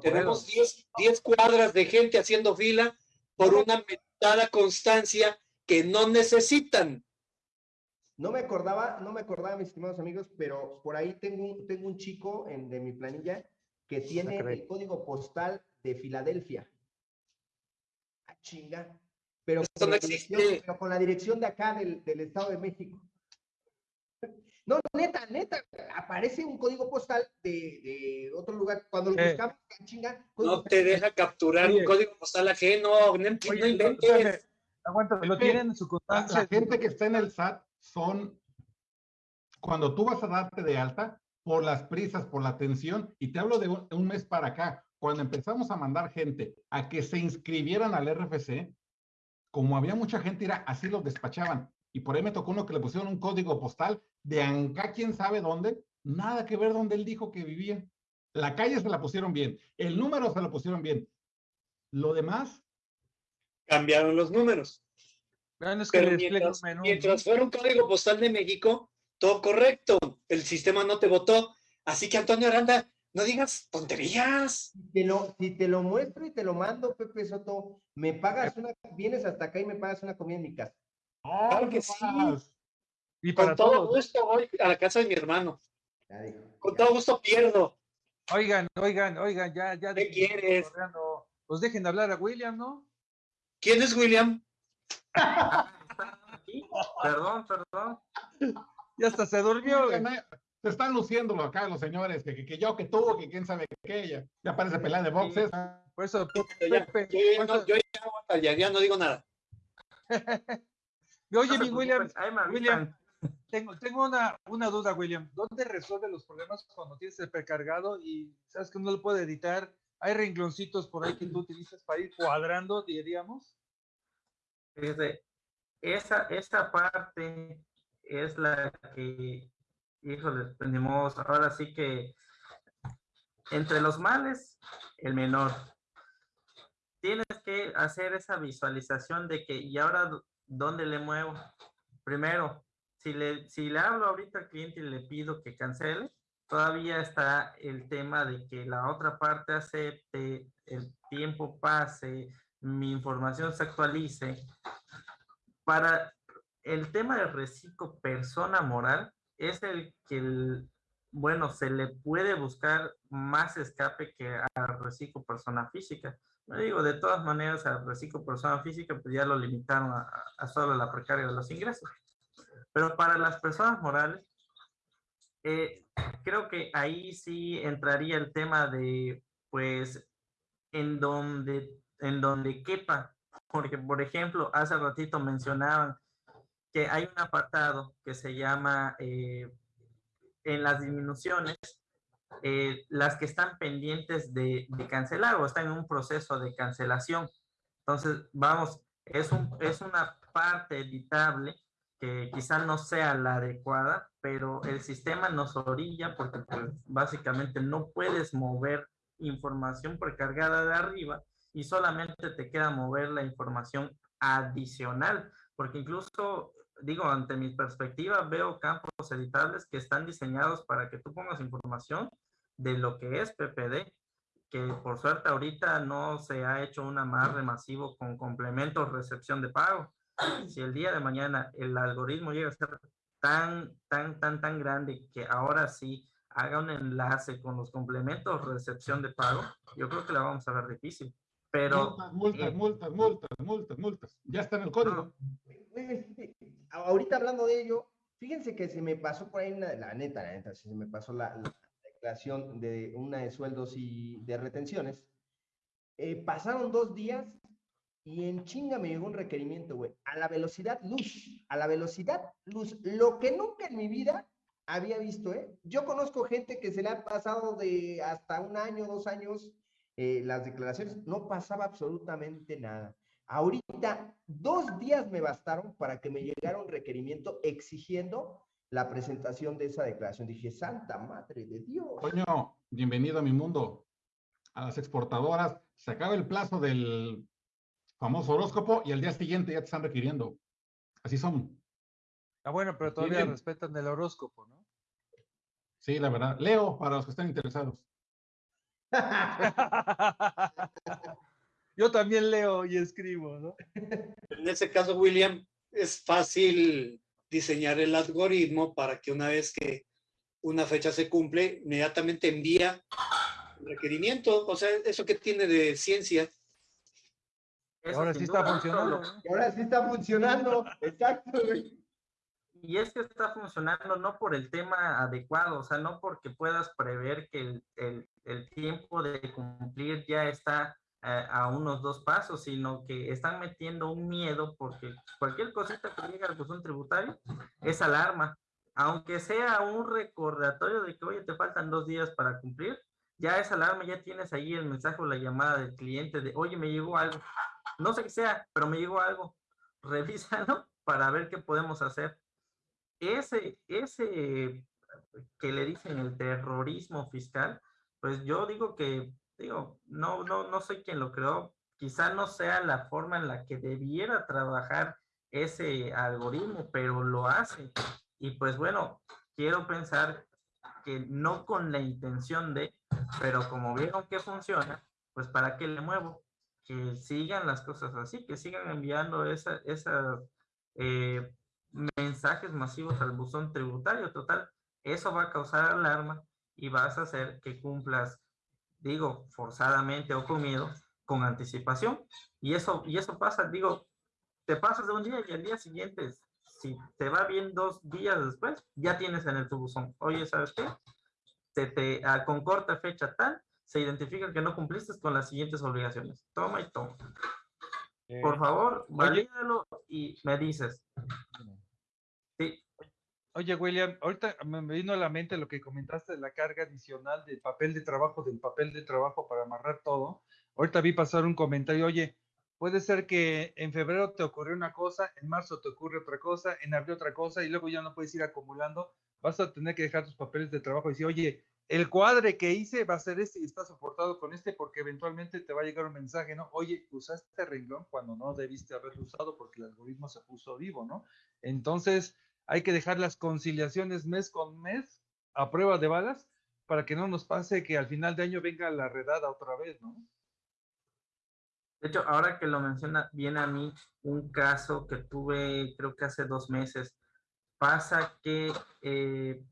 tenemos 10 cuadras de gente haciendo fila por una mentada constancia que no necesitan. No me acordaba, no me acordaba, mis estimados amigos, pero por ahí tengo un, tengo un chico en, de mi planilla que tiene el código postal de Filadelfia. Ah, chinga. Pero, con la, dirección, pero con la dirección de acá del, del Estado de México. No, neta, neta, aparece un código postal de, de otro lugar. Cuando lo Eh. buscamos, chinga. No te deja capturar Oye. un código postal ajeno, no, no Oye, inventes. espérame, aguanta, lo tienen en su La, constancia. la gente que está en el SAT son, cuando tú vas a darte de alta, por las prisas, por la atención, y te hablo de un, un mes para acá, cuando empezamos a mandar gente a que se inscribieran al RFC, como había mucha gente, era así los despachaban. Y por ahí me tocó uno que le pusieron un código postal de Anca, quién sabe dónde, nada que ver donde él dijo que vivía. La calle se la pusieron bien, el número se lo pusieron bien. Lo demás, Cambiaron los números. Bueno, es que Pero mientras, mientras ¿no? fuera un código postal de México, todo correcto. El sistema no te votó. Así que Antonio Aranda, no digas tonterías. Si te, lo, si te lo muestro y te lo mando, Pepe Soto, me pagas una, vienes hasta acá y me pagas una comida en mi casa. Claro que sí. Y para Con todo todos. gusto voy a la casa de mi hermano. Con Ya. todo gusto pierdo. Oigan, oigan, oigan, ya, ya. ¿Qué quieres? cotorreando. Pues dejen de hablar a William, ¿no? ¿Quién es William? Aquí, Perdón, perdón. Ya hasta se durmió. güey. Se están luciéndolo acá los señores, que, que, que yo, que tú, que quién sabe qué, ya, ya parece pelea de boxes. Por eso, ya, Pepe, yo, ya no, yo ya no ya digo nada. Oye, mi William, me avisan. William, tengo, tengo una, una duda, William. ¿Dónde resuelve los problemas cuando tienes el precargado y sabes que no lo puede editar? ¿Hay rengloncitos por ahí que tú utilizas para ir cuadrando, diríamos? Esa, esa parte es la que, híjole, tenemos ahora sí que entre los males, el menor. Tienes que hacer esa visualización de que, ¿y ahora dó- dónde le muevo? Primero, si le, si le hablo ahorita al cliente y le pido que cancele, todavía está el tema de que la otra parte acepte, el tiempo pase, mi información se actualice. Para el tema del reciclo persona moral, es el que, el- bueno, se le puede buscar más escape que al reciclo persona física. No digo, de todas maneras, al reciclo persona física, pues ya lo limitaron a, solo la precaria de los ingresos. Pero para las personas morales, eh, creo que ahí sí entraría el tema de, pues, en donde, en donde quepa. Porque, por ejemplo, hace ratito mencionaban que hay un apartado que se llama, eh, en las disminuciones, eh, las que están pendientes de, de cancelar o están en un proceso de cancelación. Entonces, vamos, es, un, es una parte editable que quizá no sea la adecuada, pero el sistema nos orilla porque pues, básicamente no puedes mover información precargada de arriba y solamente te queda mover la información adicional, porque incluso, digo, ante mi perspectiva, veo campos editables que están diseñados para que tú pongas información de lo que es PPD, que por suerte ahorita no se ha hecho un amarre masivo con complementos recepción de pago. Si el día de mañana el algoritmo llega a ser tan, tan, tan, tan grande que ahora sí haga un enlace con los complementos recepción de pago, yo creo que la vamos a ver difícil. Pero multas, multas, eh, multas, multas, multas, multas. Ya está en el código. A- Ahorita hablando de ello, fíjense que se me pasó por ahí una, la neta, la neta, se me pasó la, la declaración de una de sueldos y de retenciones. Eh, pasaron dos días y en chinga me llegó un requerimiento, güey, a la velocidad luz, a la velocidad luz, lo que nunca en mi vida había visto, ¿eh? Yo conozco gente que se le ha pasado de hasta un año, dos años, eh, las declaraciones, no pasaba absolutamente nada. Ahorita, dos días me bastaron para que me llegara un requerimiento exigiendo la presentación de esa declaración. Dije, Santa Madre de Dios. Coño, bienvenido a mi mundo. A las exportadoras, se acaba el plazo del famoso horóscopo y al día siguiente ya te están requiriendo. Así son. Ah, bueno, pero todavía respetan el horóscopo, ¿no? Sí, la verdad. Leo, para los que estén interesados. Yo también leo y escribo, ¿no? En ese caso, William, es fácil diseñar el algoritmo para que una vez que una fecha se cumple, inmediatamente envía el requerimiento. O sea, eso que tiene de ciencia. Ahora sí está funcionando. ahora sí está funcionando. Exacto, y es que está funcionando no por el tema adecuado, o sea, no porque puedas prever que el, el, el tiempo de cumplir ya está eh, a unos dos pasos, sino que están metiendo un miedo porque cualquier cosita que llegue al buzón tributario es alarma. Aunque sea un recordatorio de que, oye, te faltan dos días para cumplir, ya esa alarma, ya tienes ahí el mensaje o la llamada del cliente de, oye, me llegó algo. No sé qué sea, pero me llegó algo. Revísalo para ver qué podemos hacer. Ese, ese que le dicen el terrorismo fiscal, pues yo digo que digo, no, no, no soy quien lo creó, quizá no sea la forma en la que debiera trabajar ese algoritmo, pero lo hace. Y pues bueno, quiero pensar que no con la intención de, pero como vieron que funciona, pues para qué le muevo, que sigan las cosas así, que sigan enviando esa, esas eh, mensajes masivos al buzón tributario. Total, eso va a causar alarma y vas a hacer que cumplas digo, forzadamente o con miedo, con anticipación. Y eso, y eso pasa, digo, te pasas de un día y al día siguiente, si te va bien dos días después, ya tienes en el tu buzón. Oye, ¿sabes qué? Te, te, con corta fecha tal, se identifica que no cumpliste con las siguientes obligaciones. Toma y toma. Por favor, valídalo y me dices. Oye, William, ahorita me vino a la mente lo que comentaste de la carga adicional del papel de trabajo, del papel de trabajo para amarrar todo. Ahorita vi pasar un comentario, oye, puede ser que en febrero te ocurrió una cosa, en marzo te ocurre otra cosa, en abril otra cosa, y luego ya no puedes ir acumulando. Vas a tener que dejar tus papeles de trabajo y decir, oye, el cuadre que hice va a ser este y está soportado con este porque eventualmente te va a llegar un mensaje, ¿no? Oye, usaste renglón cuando no debiste haberlo usado porque el algoritmo se puso vivo, ¿no? Entonces, hay que dejar las conciliaciones mes con mes a prueba de balas para que no nos pase que al final de año venga la redada otra vez, ¿no? De hecho, ahora que lo menciona, viene a mí un caso que tuve, creo que hace dos meses. Pasa que eh,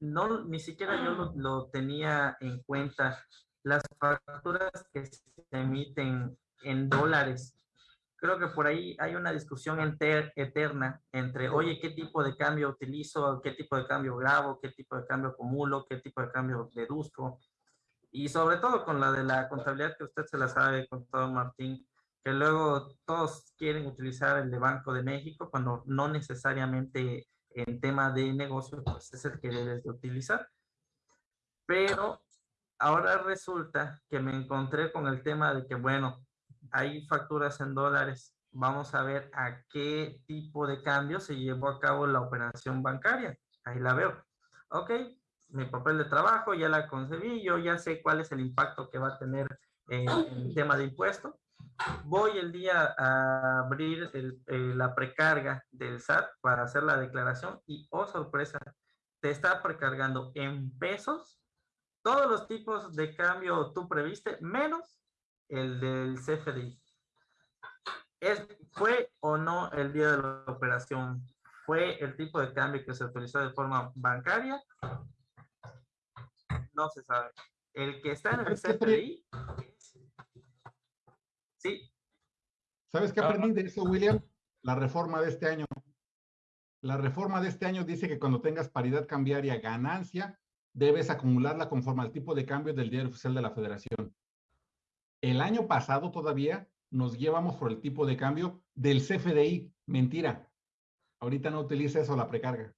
no, ni siquiera yo lo, lo, tenía en cuenta. Las facturas que se emiten en dólares creo que por ahí hay una discusión eterna entre, oye, ¿qué tipo de cambio utilizo? ¿Qué tipo de cambio grabo? ¿Qué tipo de cambio acumulo? ¿Qué tipo de cambio deduzco? Y sobre todo con la de la contabilidad que usted se la sabe con todo Martín, que luego todos quieren utilizar el de Banco de México cuando no necesariamente en tema de negocio pues es el que debes de utilizar. Pero ahora resulta que me encontré con el tema de que, bueno, hay facturas en dólares. Vamos a ver a qué tipo de cambio se llevó a cabo la operación bancaria. Ahí la veo. Ok, mi papel de trabajo ya la concebí, yo ya sé cuál es el impacto que va a tener en, el tema de impuesto. Voy el día a abrir la precarga del SAT para hacer la declaración y, oh sorpresa, te está precargando en pesos todos los tipos de cambio tú previste, menos el del CFDI. ¿Es, ¿Fue o no el día de la operación? ¿Fue el tipo de cambio que se utilizó de forma bancaria? No se sabe. El que está en el CFDI. Sí. ¿Sabes qué aprendí de eso, William? La reforma de este año. La reforma de este año dice que cuando tengas paridad cambiaria ganancia, debes acumularla conforme al tipo de cambio del diario oficial de la federación. El año pasado todavía nos llevamos por el tipo de cambio del CFDI. Mentira. Ahorita no utiliza eso la precarga.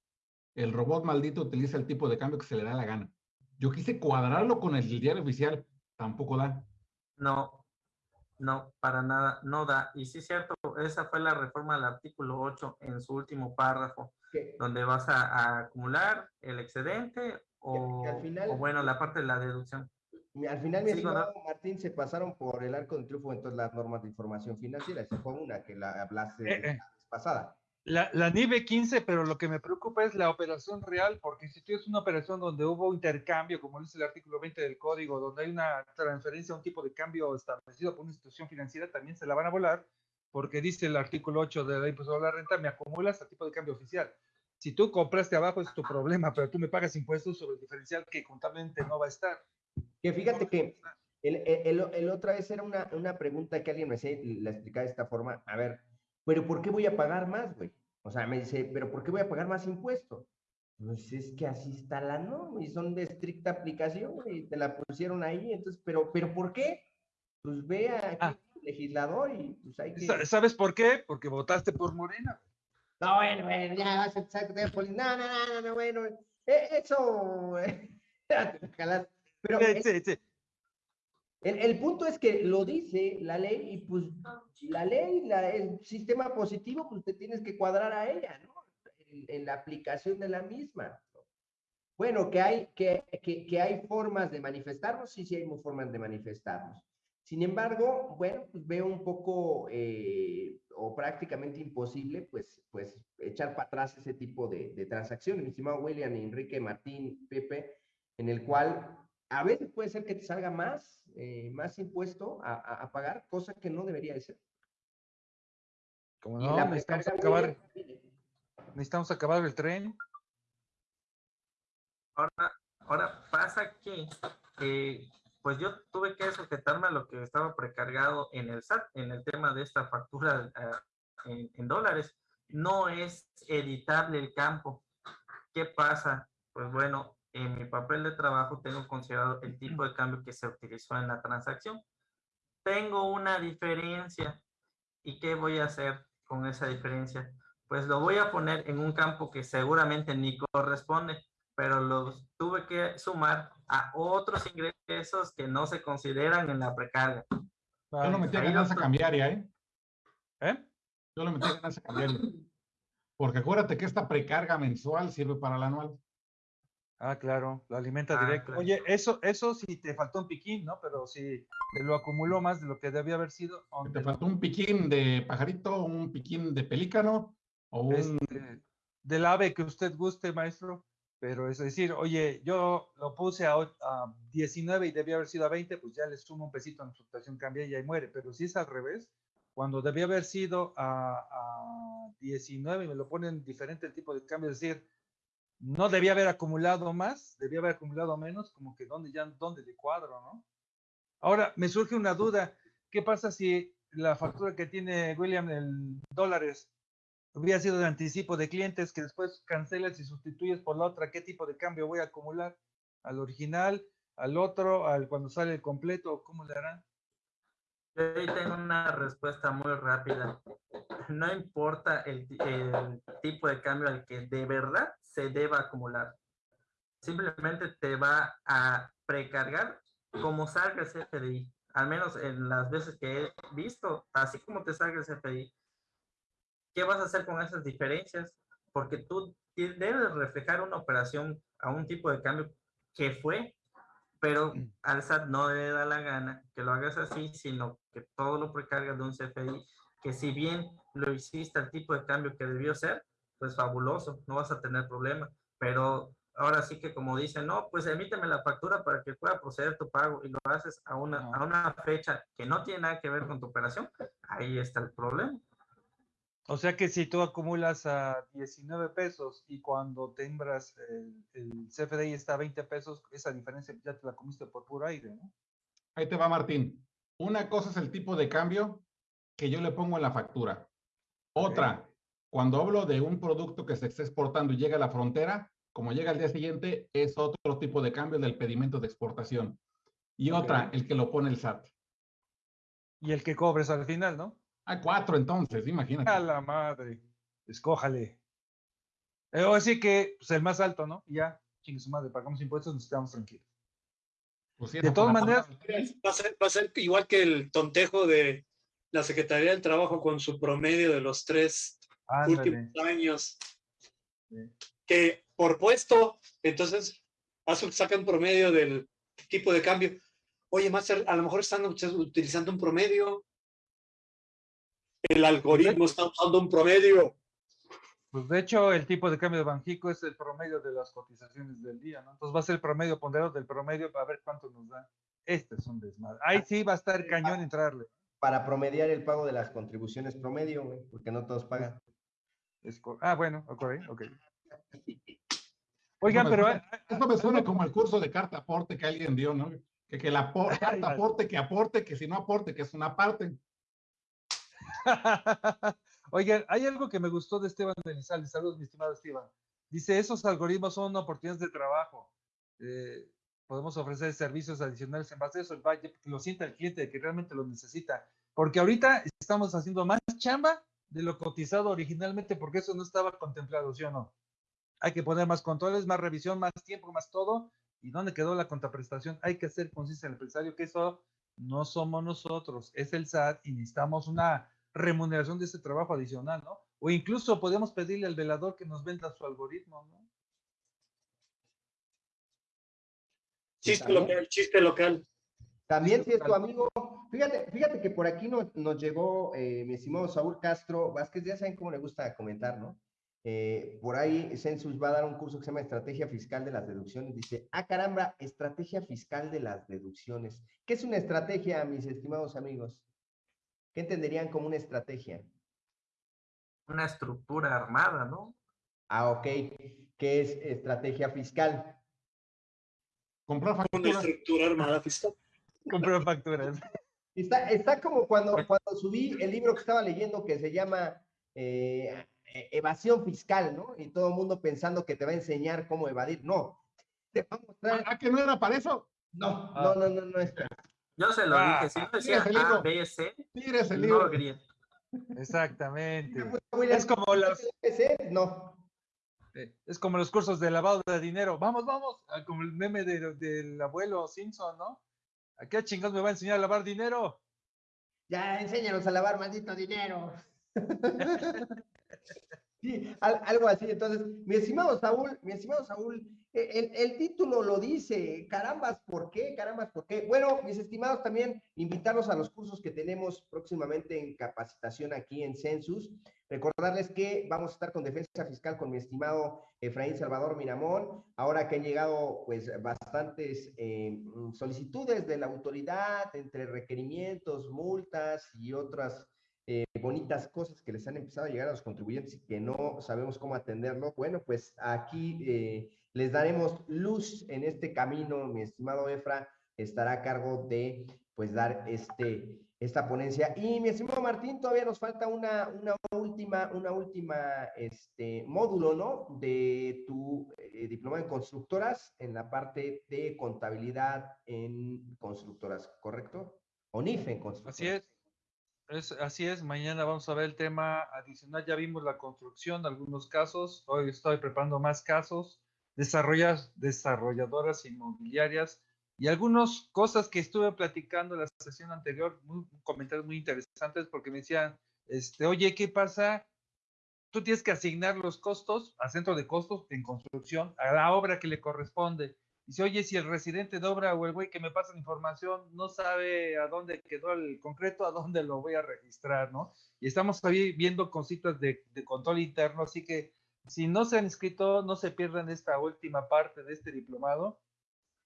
El robot maldito utiliza el tipo de cambio que se le da la gana. Yo quise cuadrarlo con el diario oficial. Tampoco da. No, no, para nada, no da. Y sí es cierto, esa fue la reforma del artículo 8 en su último párrafo, donde vas a, acumular el excedente o, o, bueno, la parte de la deducción. Al final, mi estimado Martín, se pasaron por el arco de triunfo entonces las normas de información financiera. Esa fue una que la hablaste eh, eh. pasada. La, la NIBE 15, pero lo que me preocupa es la operación real, porque si tú es una operación donde hubo intercambio, como dice el artículo 20 del código, donde hay una transferencia a un tipo de cambio establecido por una institución financiera, también se la van a volar, porque dice el artículo 8 de la impuesto a la renta, me acumulas a tipo de cambio oficial. Si tú compraste abajo es tu problema, pero tú me pagas impuestos sobre el diferencial que contablemente no va a estar. Que fíjate que el, el, el, otra vez era una, una pregunta que alguien me hacía y la explicaba de esta forma. A ver, pero ¿por qué voy a pagar más, güey? O sea, me dice, pero ¿por qué voy a pagar más impuestos? Pues es que así está la norma y son de estricta aplicación y te la pusieron ahí, entonces, pero, pero ¿por qué? Pues vea Ah. legislador y pues hay que... Sa- ¿Sabes por qué? Porque votaste por Morena. No, bueno, bueno, ya vas a empezar con No, no, no, no, no, bueno. eh, Eso. ojalá. Pero Sí, el, sí, sí. el- el punto es que lo dice la ley y pues la ley, la, el sistema positivo, pues te tienes que cuadrar a ella, ¿no? En, en la aplicación de la misma. Bueno, que hay, que, que, que hay formas de manifestarnos, sí, sí hay formas de manifestarnos. Sin embargo, bueno, pues veo un poco eh, o prácticamente imposible, pues, pues echar para atrás ese tipo de, de transacciones, mi estimado William, Enrique, Martín, Pepe, en el cual a veces puede ser que te salga más, eh, más impuesto a, a- a pagar, cosa que no debería de ser. Como Y no, la necesitamos acabar, viene- necesitamos acabar el tren. Ahora, ahora pasa que, eh, pues yo tuve que sujetarme a lo que estaba precargado en el SAT, en el tema de esta factura ah, en, en dólares. No es editable el campo. ¿Qué pasa? Pues bueno, en mi papel de trabajo tengo considerado el tipo de cambio que se utilizó en la transacción. Tengo una diferencia. ¿Y qué voy a hacer con esa diferencia? Pues lo voy a poner en un campo que seguramente ni corresponde pero los tuve que sumar a otros ingresos que no se consideran en la precarga. Yo lo metí a ganancia otro- cambiaria, ¿eh? ¿Eh? Yo lo metí a ganancia cambiaria. Porque acuérdate que esta precarga mensual sirve para la anual. Ah, claro, lo alimenta Ah, directo. claro. Oye, eso, eso sí te faltó un piquín, ¿no? Pero si te lo acumuló más de lo que debía haber sido. Que ¿dónde Te faltó un piquín de pajarito, un piquín de pelícano o un... este, del ave que usted guste, maestro. Pero es decir, oye, yo lo puse a, a 19 y debía haber sido a 20, pues ya le sumo un pesito en fluctuación cambia y ahí muere. Pero si es al revés, cuando debía haber sido a, a 19 y me lo ponen diferente el tipo de cambio, es decir, no debía haber acumulado más, debía haber acumulado menos, como que dónde ya, dónde de cuadro, ¿no? Ahora, me surge una duda, ¿qué pasa si la factura que tiene William en dólares hubiera sido de anticipo de clientes que después cancelas y sustituyes por la otra, ¿qué tipo de cambio voy a acumular? ¿Al original? ¿Al otro? ¿Al cuando sale el completo? ¿Cómo le harán? Ahí tengo una respuesta muy rápida. No importa el, el tipo de cambio al que de verdad se deba acumular. Simplemente te va a precargar como salga el CFDI. Al menos en las veces que he visto, así como te salga el CFDI. ¿Qué vas a hacer con esas diferencias? Porque tú debes reflejar una operación a un tipo de cambio que fue, pero al SAT no le da la gana que lo hagas así, sino que todo lo precargas de un CFDI, que si bien lo hiciste al tipo de cambio que debió ser, pues fabuloso, no vas a tener problema. Pero ahora sí que como dicen, no, pues emíteme la factura para que pueda proceder tu pago y lo haces a una, a una fecha que no tiene nada que ver con tu operación, ahí está el problema. O sea que si tú acumulas a 19 pesos y cuando tembras el, el CFDI está a 20 pesos, esa diferencia ya te la comiste por puro aire, ¿no? Ahí te va, Martín. Una cosa es el tipo de cambio que yo le pongo en la factura. Otra, cuando hablo de un producto que se está exportando y llega a la frontera, como llega al día siguiente, es otro tipo de cambio del pedimento de exportación. Y otra, el que lo pone el SAT. Y el que cobres al final, ¿no? Hay cuatro entonces, imagínate. A la madre. Escójale. Eh, o así que, pues el más alto, ¿no? Y ya, chingue su madre, pagamos impuestos, nos quedamos tranquilos. Pues sí, de todas maneras- parte del- Va a, ser, va a ser igual que el tontejo de la Secretaría del Trabajo con su promedio de los tres Ándale. últimos años, Sí. que por puesto, entonces sacan promedio del tipo de cambio. Oye, Master, a lo mejor están utilizando un promedio. El algoritmo está usando un promedio. Pues de hecho, el tipo de cambio de Banjico es el promedio de las cotizaciones del día, ¿no? Entonces va a ser el promedio ponderado del promedio para ver cuánto nos da. Este es un desmadre. Ahí sí va a estar cañón entrarle. Para promediar el pago de las contribuciones promedio, güey, porque no todos pagan. Es ah, bueno, ok, ok. Oigan, pero suena- ah, Esto me suena como el curso de carta aporte que alguien dio, ¿no? Que, que la carta aporte, que aporte, que si no aporte, que es una parte. Oigan, hay algo que me gustó de Esteban Benizales. Saludos, mi estimado Esteban. Dice, esos algoritmos son oportunidades de trabajo. Eh, podemos ofrecer servicios adicionales en base a eso, el que lo sienta el cliente, que realmente lo necesita. Porque ahorita estamos haciendo más chamba de lo cotizado originalmente, porque eso no estaba contemplado, ¿sí o no? Hay que poner más controles, más revisión, más tiempo, más todo. ¿Y dónde quedó la contraprestación? Hay que hacer consciente al empresario que eso no somos nosotros, es el SAT y necesitamos una remuneración de ese trabajo adicional, ¿no? O incluso podemos pedirle al velador que nos venda su algoritmo, ¿no? Chiste local, chiste local. También si es tu amigo, fíjate, fíjate que por aquí nos, llegó eh, mi estimado Saúl Castro Vázquez, ya saben cómo le gusta comentar, ¿no? Eh, por ahí Census va a dar un curso que se llama Estrategia Fiscal de las Deducciones. Dice, ah, caramba, Estrategia Fiscal de las Deducciones. ¿Qué es una estrategia, mis estimados amigos? ¿Qué entenderían como una estrategia? Una estructura armada, ¿no? Ah, ok. ¿Qué es estrategia fiscal? Comprar facturas. Una estructura armada fiscal. Comprar facturas. Está, está como cuando, cuando subí el libro que estaba leyendo que se llama eh, e-, evasión fiscal, ¿no? Y todo el mundo pensando que te va a enseñar cómo evadir. No, te va a mostrar. ¿Ah, que no era para eso? No, no, no, no, no es. Yo se lo dije, si no decía A, B, C, Tires el libro. Exactamente. Es como los... No. Eh, es como los cursos de lavado de dinero. Vamos, vamos, ah, como el meme del abuelo Simpson, ¿no? ¿A qué chingados me va a enseñar a lavar dinero? Ya, enséñanos a lavar maldito dinero. Sí, algo así. Entonces, mi estimado Saúl, mi estimado Saúl, el, título lo dice, carambas, ¿por qué? Carambas, ¿por qué? Bueno, mis estimados, también invitarlos a los cursos que tenemos próximamente en capacitación aquí en Census. Recordarles que vamos a estar con defensa fiscal con mi estimado Efraín Salvador Miramón. Ahora que han llegado pues bastantes eh, solicitudes de la autoridad entre requerimientos, multas y otras eh, bonitas cosas que les han empezado a llegar a los contribuyentes y que no sabemos cómo atenderlo, bueno, pues aquí eh, les daremos luz en este camino. Mi estimado Efra estará a cargo de, pues, dar este, esta ponencia. Y mi estimado Martín, todavía nos falta una, una última, una última, este, módulo, ¿no? De tu eh, diploma en constructoras en la parte de contabilidad en constructoras, ¿correcto? O NIF en constructoras. Así es así es, mañana vamos a ver el tema adicional. Ya vimos la construcción, algunos casos. Hoy estoy preparando más casos. Desarrolladoras inmobiliarias y algunas cosas que estuve platicando en la sesión anterior, comentarios muy interesantes porque me decían, este, oye, ¿qué pasa? Tú tienes que asignar los costos al centro de costos en construcción a la obra que le corresponde Dice, oye, si el residente de obra o el güey que me pasa la información no sabe a dónde quedó el concreto, a dónde lo voy a registrar, ¿no? Y estamos ahí viendo cositas de, de control interno, así que si no se han inscrito, no se pierdan esta última parte de este diplomado.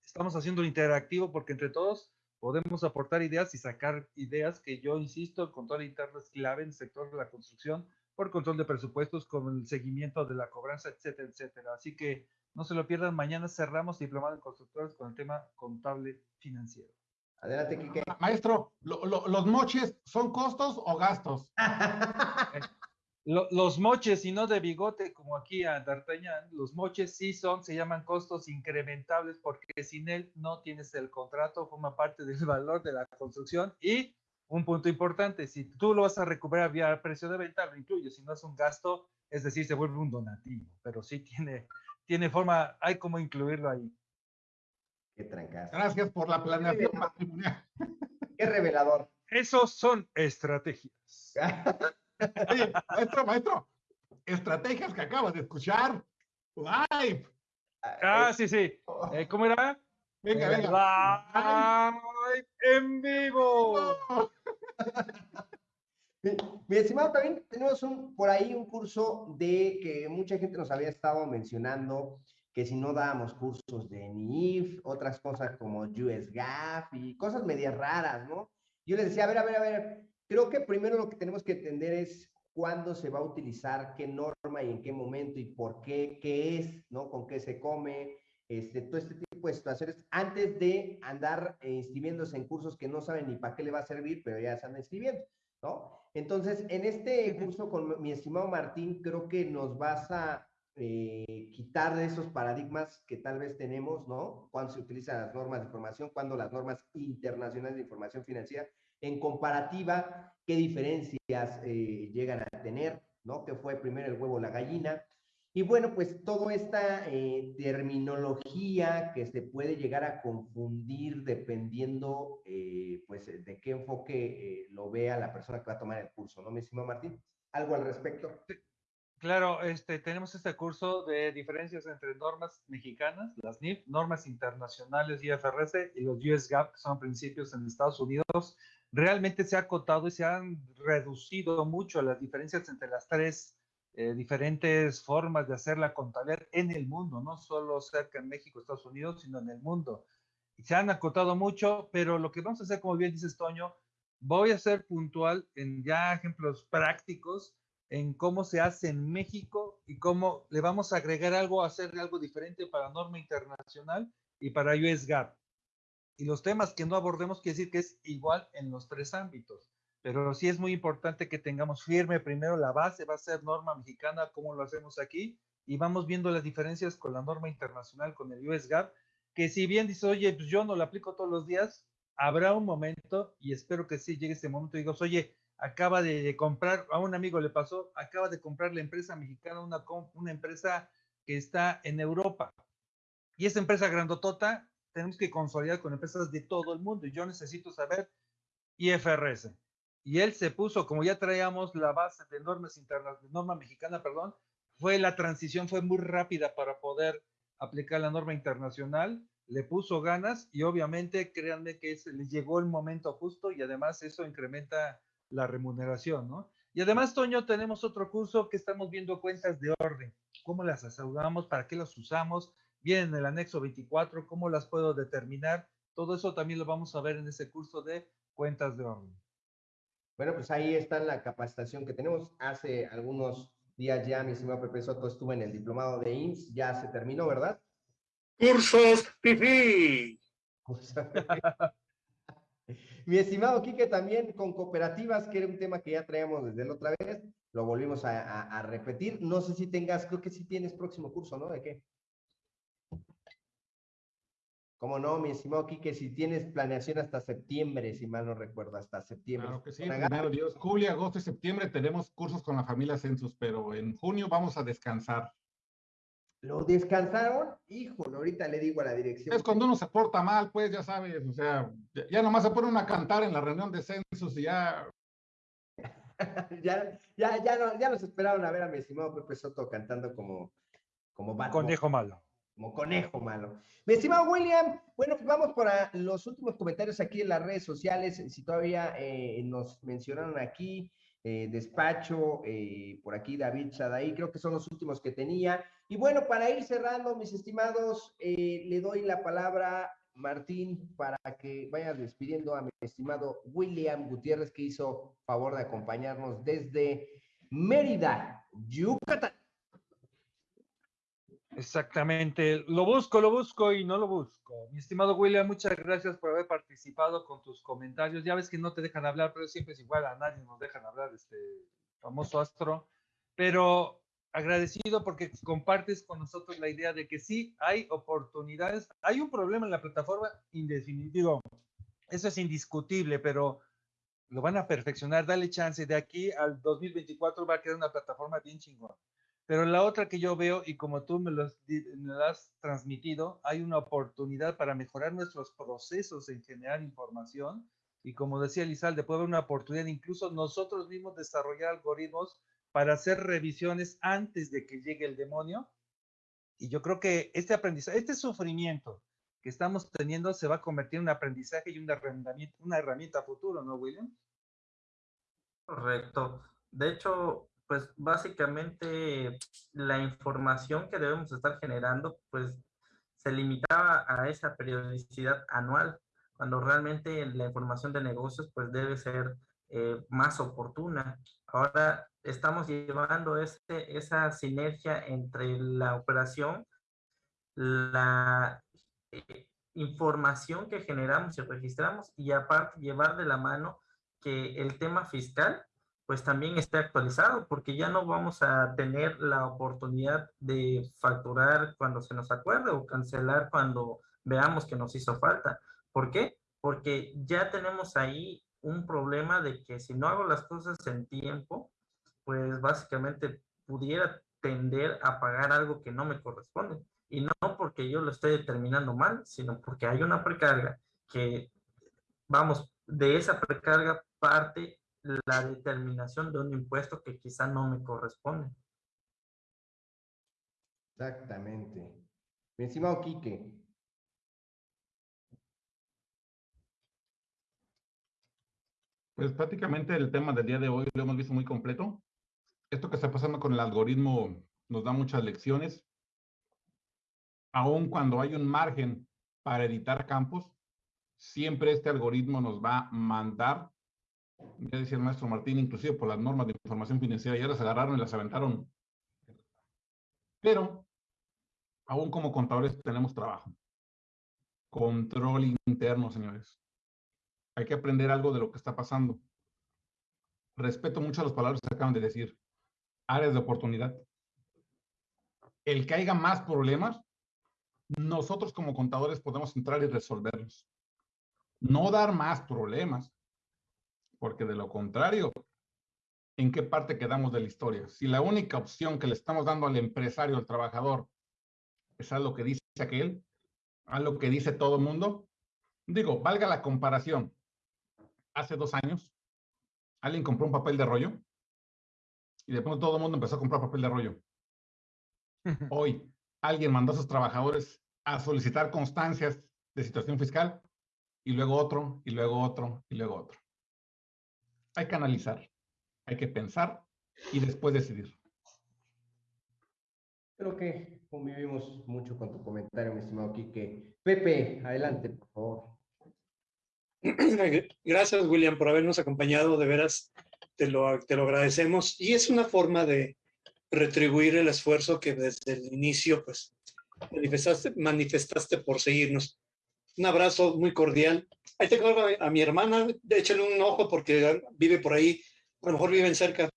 Estamos haciendo interactivo porque entre todos podemos aportar ideas y sacar ideas que yo insisto, el control interno es clave en el sector de la construcción por control de presupuestos, con el seguimiento de la cobranza, etcétera, etcétera. Así que no se lo pierdan, mañana cerramos Diplomado en Constructores con el tema contable financiero. Adelante, Quique. Maestro, ¿los moches son costos o gastos? los moches, y no de bigote como aquí a D'Artagnan, los moches sí son, se llaman costos incrementables porque sin él no tienes el contrato, forma parte del valor de la construcción y un punto importante, si tú lo vas a recuperar vía precio de venta, lo incluye, si no es un gasto, es decir, se vuelve un donativo, pero sí tiene tiene forma, hay como incluirlo ahí. Qué trancazo. Gracias por la planeación Qué revelador. Esos son estrategias. Oye, maestro, maestro, estrategias que acabas de escuchar. Live. Ah, sí, sí. Oh. Eh, ¿Cómo era? Venga, venga. Live en vivo. Mi, estimado, también tenemos un, por ahí un curso de que mucha gente nos había estado mencionando, que si no dábamos cursos de NIF, otras cosas como US GAF y cosas medias raras, ¿no? Yo les decía, a ver, a ver, a ver, creo que primero lo que tenemos que entender es cuándo se va a utilizar, qué norma y en qué momento y por qué, qué es, ¿no? Con qué se come, este, todo este tipo de situaciones, antes de andar inscribiéndose en cursos que no saben ni para qué le va a servir, pero ya se andan inscribiendo. ¿no? Entonces, en este curso con mi estimado Martín, creo que nos vas a eh, quitar de esos paradigmas que tal vez tenemos, ¿no? Cuando se utilizan las normas de información, cuando las normas internacionales de información financiera, en comparativa, qué diferencias eh, llegan a tener, ¿no? ¿Qué fue primero el huevo la gallina? Y bueno, pues toda esta eh, terminología que se puede llegar a confundir dependiendo, pues, de qué enfoque lo vea la persona que va a tomar el curso, ¿no, mi estimado Martín? ¿Algo al respecto? Claro, este, tenemos este curso de diferencias entre normas mexicanas, las NIF, normas internacionales IFRS y los US GAAP, que son principios en Estados Unidos. Realmente se ha acotado y se han reducido mucho las diferencias entre las tres eh, diferentes formas de hacer la contabilidad en el mundo, no solo cerca en México, Estados Unidos, sino en el mundo. Y se han acotado mucho, pero lo que vamos a hacer, como bien dices, Toño, voy a ser puntual en ya ejemplos prácticos en cómo se hace en México y cómo le vamos a agregar algo, hacer algo diferente para norma internacional y para US GAAP. Y los temas que no abordemos quiere decir que es igual en los tres ámbitos, pero sí es muy importante que tengamos firme primero la base, va a ser norma mexicana, como lo hacemos aquí, y vamos viendo las diferencias con la norma internacional, con el US GAAP, que si bien dice, oye, pues yo no lo aplico todos los días, habrá un momento, y espero que sí llegue ese momento, y digas, oye, acaba de, comprar, a un amigo le pasó, acaba de comprar la empresa mexicana, una, una empresa que está en Europa. Y esa empresa grandotota, tenemos que consolidar con empresas de todo el mundo. Y yo necesito saber IFRS. Y él se puso, como ya traíamos la base de normas internas, de norma mexicana, perdón, fue la transición, fue muy rápida para poder aplicar la norma internacional, le puso ganas y obviamente créanme que se le llegó el momento justo y además eso incrementa la remuneración, ¿no? Y además, Toño, tenemos otro curso que estamos viendo cuentas de orden. ¿Cómo las aseguramos? ¿Para qué las usamos? Viene en el anexo 24, ¿cómo las puedo determinar? Todo eso también lo vamos a ver en ese curso de cuentas de orden. Bueno, pues ahí está la capacitación que tenemos. Hace algunos días ya mi señor Pepe Soto estuvo en el diplomado de IMSS, ya se terminó, ¿verdad? Cursos pipí. Mi estimado Quique, también con cooperativas, que era un tema que ya traíamos desde la otra vez, lo volvimos a, repetir. No sé si tengas, creo que sí tienes próximo curso, ¿no? ¿De qué? ¿Cómo no, mi estimado Quique? Si tienes planeación hasta septiembre, si mal no recuerdo, hasta septiembre. Claro que sí, primero Dios. Julio, agosto y septiembre tenemos cursos con la familia Census, pero en junio vamos a descansar. ¿Lo descansaron? Híjole, ahorita le digo a la dirección. Es cuando uno se porta mal, pues ya sabes, o sea, ya, nomás se pone a cantar en la reunión de censos y ya. ya, ya, ya, no, ya nos esperaron a ver a mi estimado Pepe Soto cantando como, como Conejo malo. Como conejo malo. Mi estimado William, bueno, pues vamos para los últimos comentarios aquí en las redes sociales. Si todavía eh, nos mencionaron aquí, eh, Despacho, eh, por aquí David Sadaí, creo que son los últimos que tenía. Y bueno, para ir cerrando, mis estimados, le doy la palabra, Martín, para que vayas despidiendo a mi estimado William Gutiérrez, que hizo favor de acompañarnos desde Mérida, Yucatán. Exactamente, lo busco, lo busco y no lo busco. Mi estimado William, muchas gracias por haber participado con tus comentarios. Ya ves que no te dejan hablar, pero siempre es igual, a nadie nos dejan hablar, este famoso astro. Pero agradecido porque compartes con nosotros la idea de que sí hay oportunidades. Hay un problema en la plataforma indefinitivo. Eso es indiscutible, pero lo van a perfeccionar. Dale chance. De aquí al 2024 va a quedar una plataforma bien chingona. Pero la otra que yo veo, y como tú me lo, has transmitido, hay una oportunidad para mejorar nuestros procesos en generar información. Y como decía Lizalde, puede haber una oportunidad incluso nosotros mismos desarrollar algoritmos para hacer revisiones antes de que llegue el demonio. Y yo creo que este aprendizaje, este sufrimiento que estamos teniendo se va a convertir en un aprendizaje y una herramienta, una herramienta futuro, ¿no, William? Correcto. De hecho, pues básicamente la información que debemos estar generando, pues se limitaba a esa periodicidad anual, cuando realmente la información de negocios, pues debe ser eh, más oportuna. Ahora estamos llevando este, esa sinergia entre la operación, la eh, información que generamos y registramos y aparte llevar de la mano que el tema fiscal pues también esté actualizado, porque ya no vamos a tener la oportunidad de facturar cuando se nos acuerde o cancelar cuando veamos que nos hizo falta. ¿Por qué? Porque ya tenemos ahí un problema de que si no hago las cosas en tiempo, pues básicamente pudiera tender a pagar algo que no me corresponde. Y no porque yo lo esté determinando mal, sino porque hay una precarga que, vamos, de esa precarga parte la determinación de un impuesto que quizá no me corresponde. Exactamente. Mi estimado Quique. Pues prácticamente el tema del día de hoy lo hemos visto muy completo. Esto que está pasando con el algoritmo nos da muchas lecciones. Aun cuando hay un margen para editar campos, siempre este algoritmo nos va a mandar ya decía el maestro Martín, inclusive por las normas de información financiera, ya las agarraron y las aventaron. Pero, aún como contadores tenemos trabajo. Control interno, señores. Hay que aprender algo de lo que está pasando. Respeto mucho las palabras que acaban de decir. Áreas de oportunidad. El que haya más problemas, nosotros como contadores podemos entrar y resolverlos. No dar más problemas porque de lo contrario, ¿en qué parte quedamos de la historia? Si la única opción que le estamos dando al empresario, al trabajador, es a lo que dice aquel, a lo que dice todo el mundo, digo, valga la comparación. Hace dos años, alguien compró un papel de rollo y de pronto todo el mundo empezó a comprar papel de rollo. Hoy, alguien mandó a sus trabajadores a solicitar constancias de situación fiscal y luego otro, y luego otro, y luego otro hay que analizar, hay que pensar y después decidir. Creo que convivimos mucho con tu comentario, mi estimado Quique. Pepe, adelante, por favor. Gracias, William, por habernos acompañado. De veras, te lo, te lo agradecemos. Y es una forma de retribuir el esfuerzo que desde el inicio, pues, manifestaste, manifestaste por seguirnos. Un abrazo muy cordial Ahí tengo a, mi hermana, échale un ojo porque vive por ahí, a lo mejor viven cerca.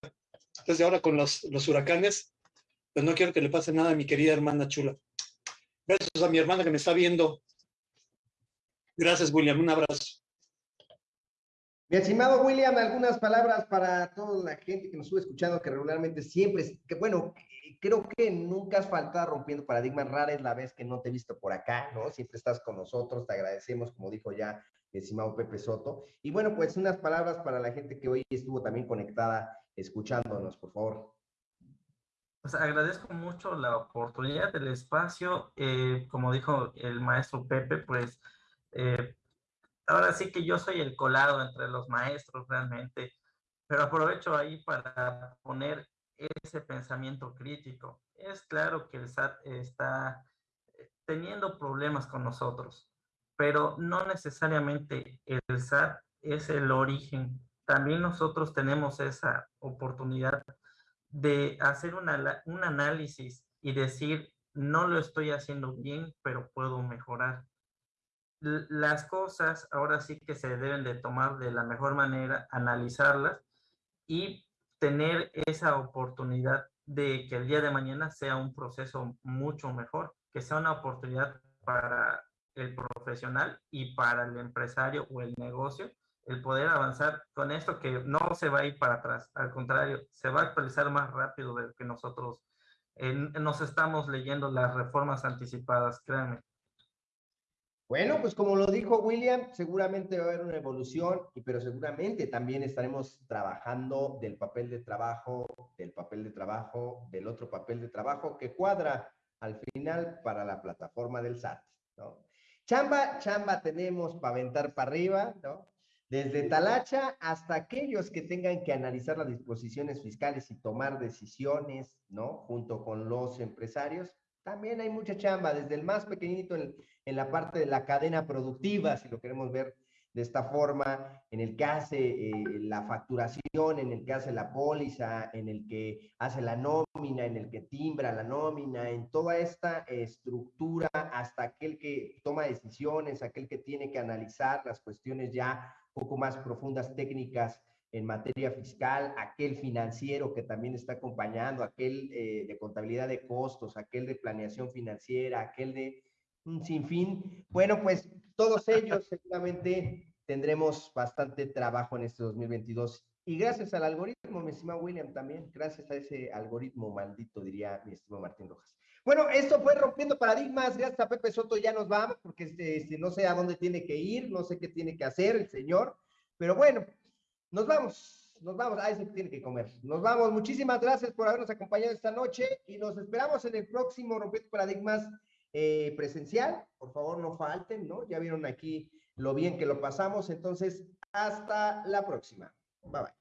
Entonces ahora con los, los huracanes, pues no quiero que le pase nada a mi querida hermana chula. Besos a mi hermana que me está viendo. Gracias, William. Un abrazo. Mi estimado William, algunas palabras para toda la gente que nos estuvo escuchando, que regularmente siempre, que bueno, creo que nunca has faltado rompiendo paradigmas. Rara la vez que no te he visto por acá, ¿no? Siempre estás con nosotros, te agradecemos, como dijo ya estimado Pepe Soto. Y bueno, pues unas palabras para la gente que hoy estuvo también conectada escuchándonos, por favor. Pues agradezco mucho la oportunidad del espacio. Eh, como dijo el maestro Pepe, pues eh, ahora sí que yo soy el colado entre los maestros realmente, pero aprovecho ahí para poner ese pensamiento crítico. Es claro que el SAT está eh, teniendo problemas con nosotros pero no necesariamente el SAT es el origen. También nosotros tenemos esa oportunidad de hacer una, un análisis y decir, no lo estoy haciendo bien, pero puedo mejorar. Las cosas ahora sí que se deben de tomar de la mejor manera, analizarlas y tener esa oportunidad de que el día de mañana sea un proceso mucho mejor, que sea una oportunidad para el profesional y para el empresario o el negocio el poder avanzar con esto que no se va a ir para atrás, al contrario, se va a actualizar más rápido de lo que nosotros nos estamos leyendo las reformas anticipadas, créanme. Bueno, pues como lo dijo William, seguramente va a haber una evolución, pero seguramente también estaremos trabajando del papel de trabajo, del papel de trabajo, del otro papel de trabajo que cuadra al final para la plataforma del SAT, ¿no? Chamba, chamba tenemos para aventar para arriba, ¿no? Desde Talacha hasta aquellos que tengan que analizar las disposiciones fiscales y tomar decisiones, ¿no? Junto con los empresarios, también hay mucha chamba, desde el más pequeñito en, la parte de la cadena productiva, si lo queremos ver de esta forma, en el que hace eh, la facturación, en el que hace la póliza, en el que hace la nómina, en el que timbra la nómina, en toda esta estructura, hasta aquel que toma decisiones, aquel que tiene que analizar las cuestiones ya poco más profundas técnicas en materia fiscal, aquel financiero que también está acompañando, aquel eh, de contabilidad de costos, aquel de planeación financiera, aquel de un sinfín. Bueno, pues todos ellos seguramente tendremos bastante trabajo en este 2022. Y gracias al algoritmo, mi estimado William, también, gracias a ese algoritmo maldito, diría mi estimado Martín Rojas. Bueno, esto fue Rompiendo Paradigmas, gracias a Pepe Soto, ya nos vamos, porque este, este, no sé a dónde tiene que ir, no sé qué tiene que hacer el señor, pero bueno, nos vamos, nos vamos, a ese que tiene que comer. Nos vamos, muchísimas gracias por habernos acompañado esta noche y nos esperamos en el próximo Rompiendo Paradigmas eh, presencial, por favor no falten, ¿no? Ya vieron aquí lo bien que lo pasamos, entonces hasta la próxima. Bye bye.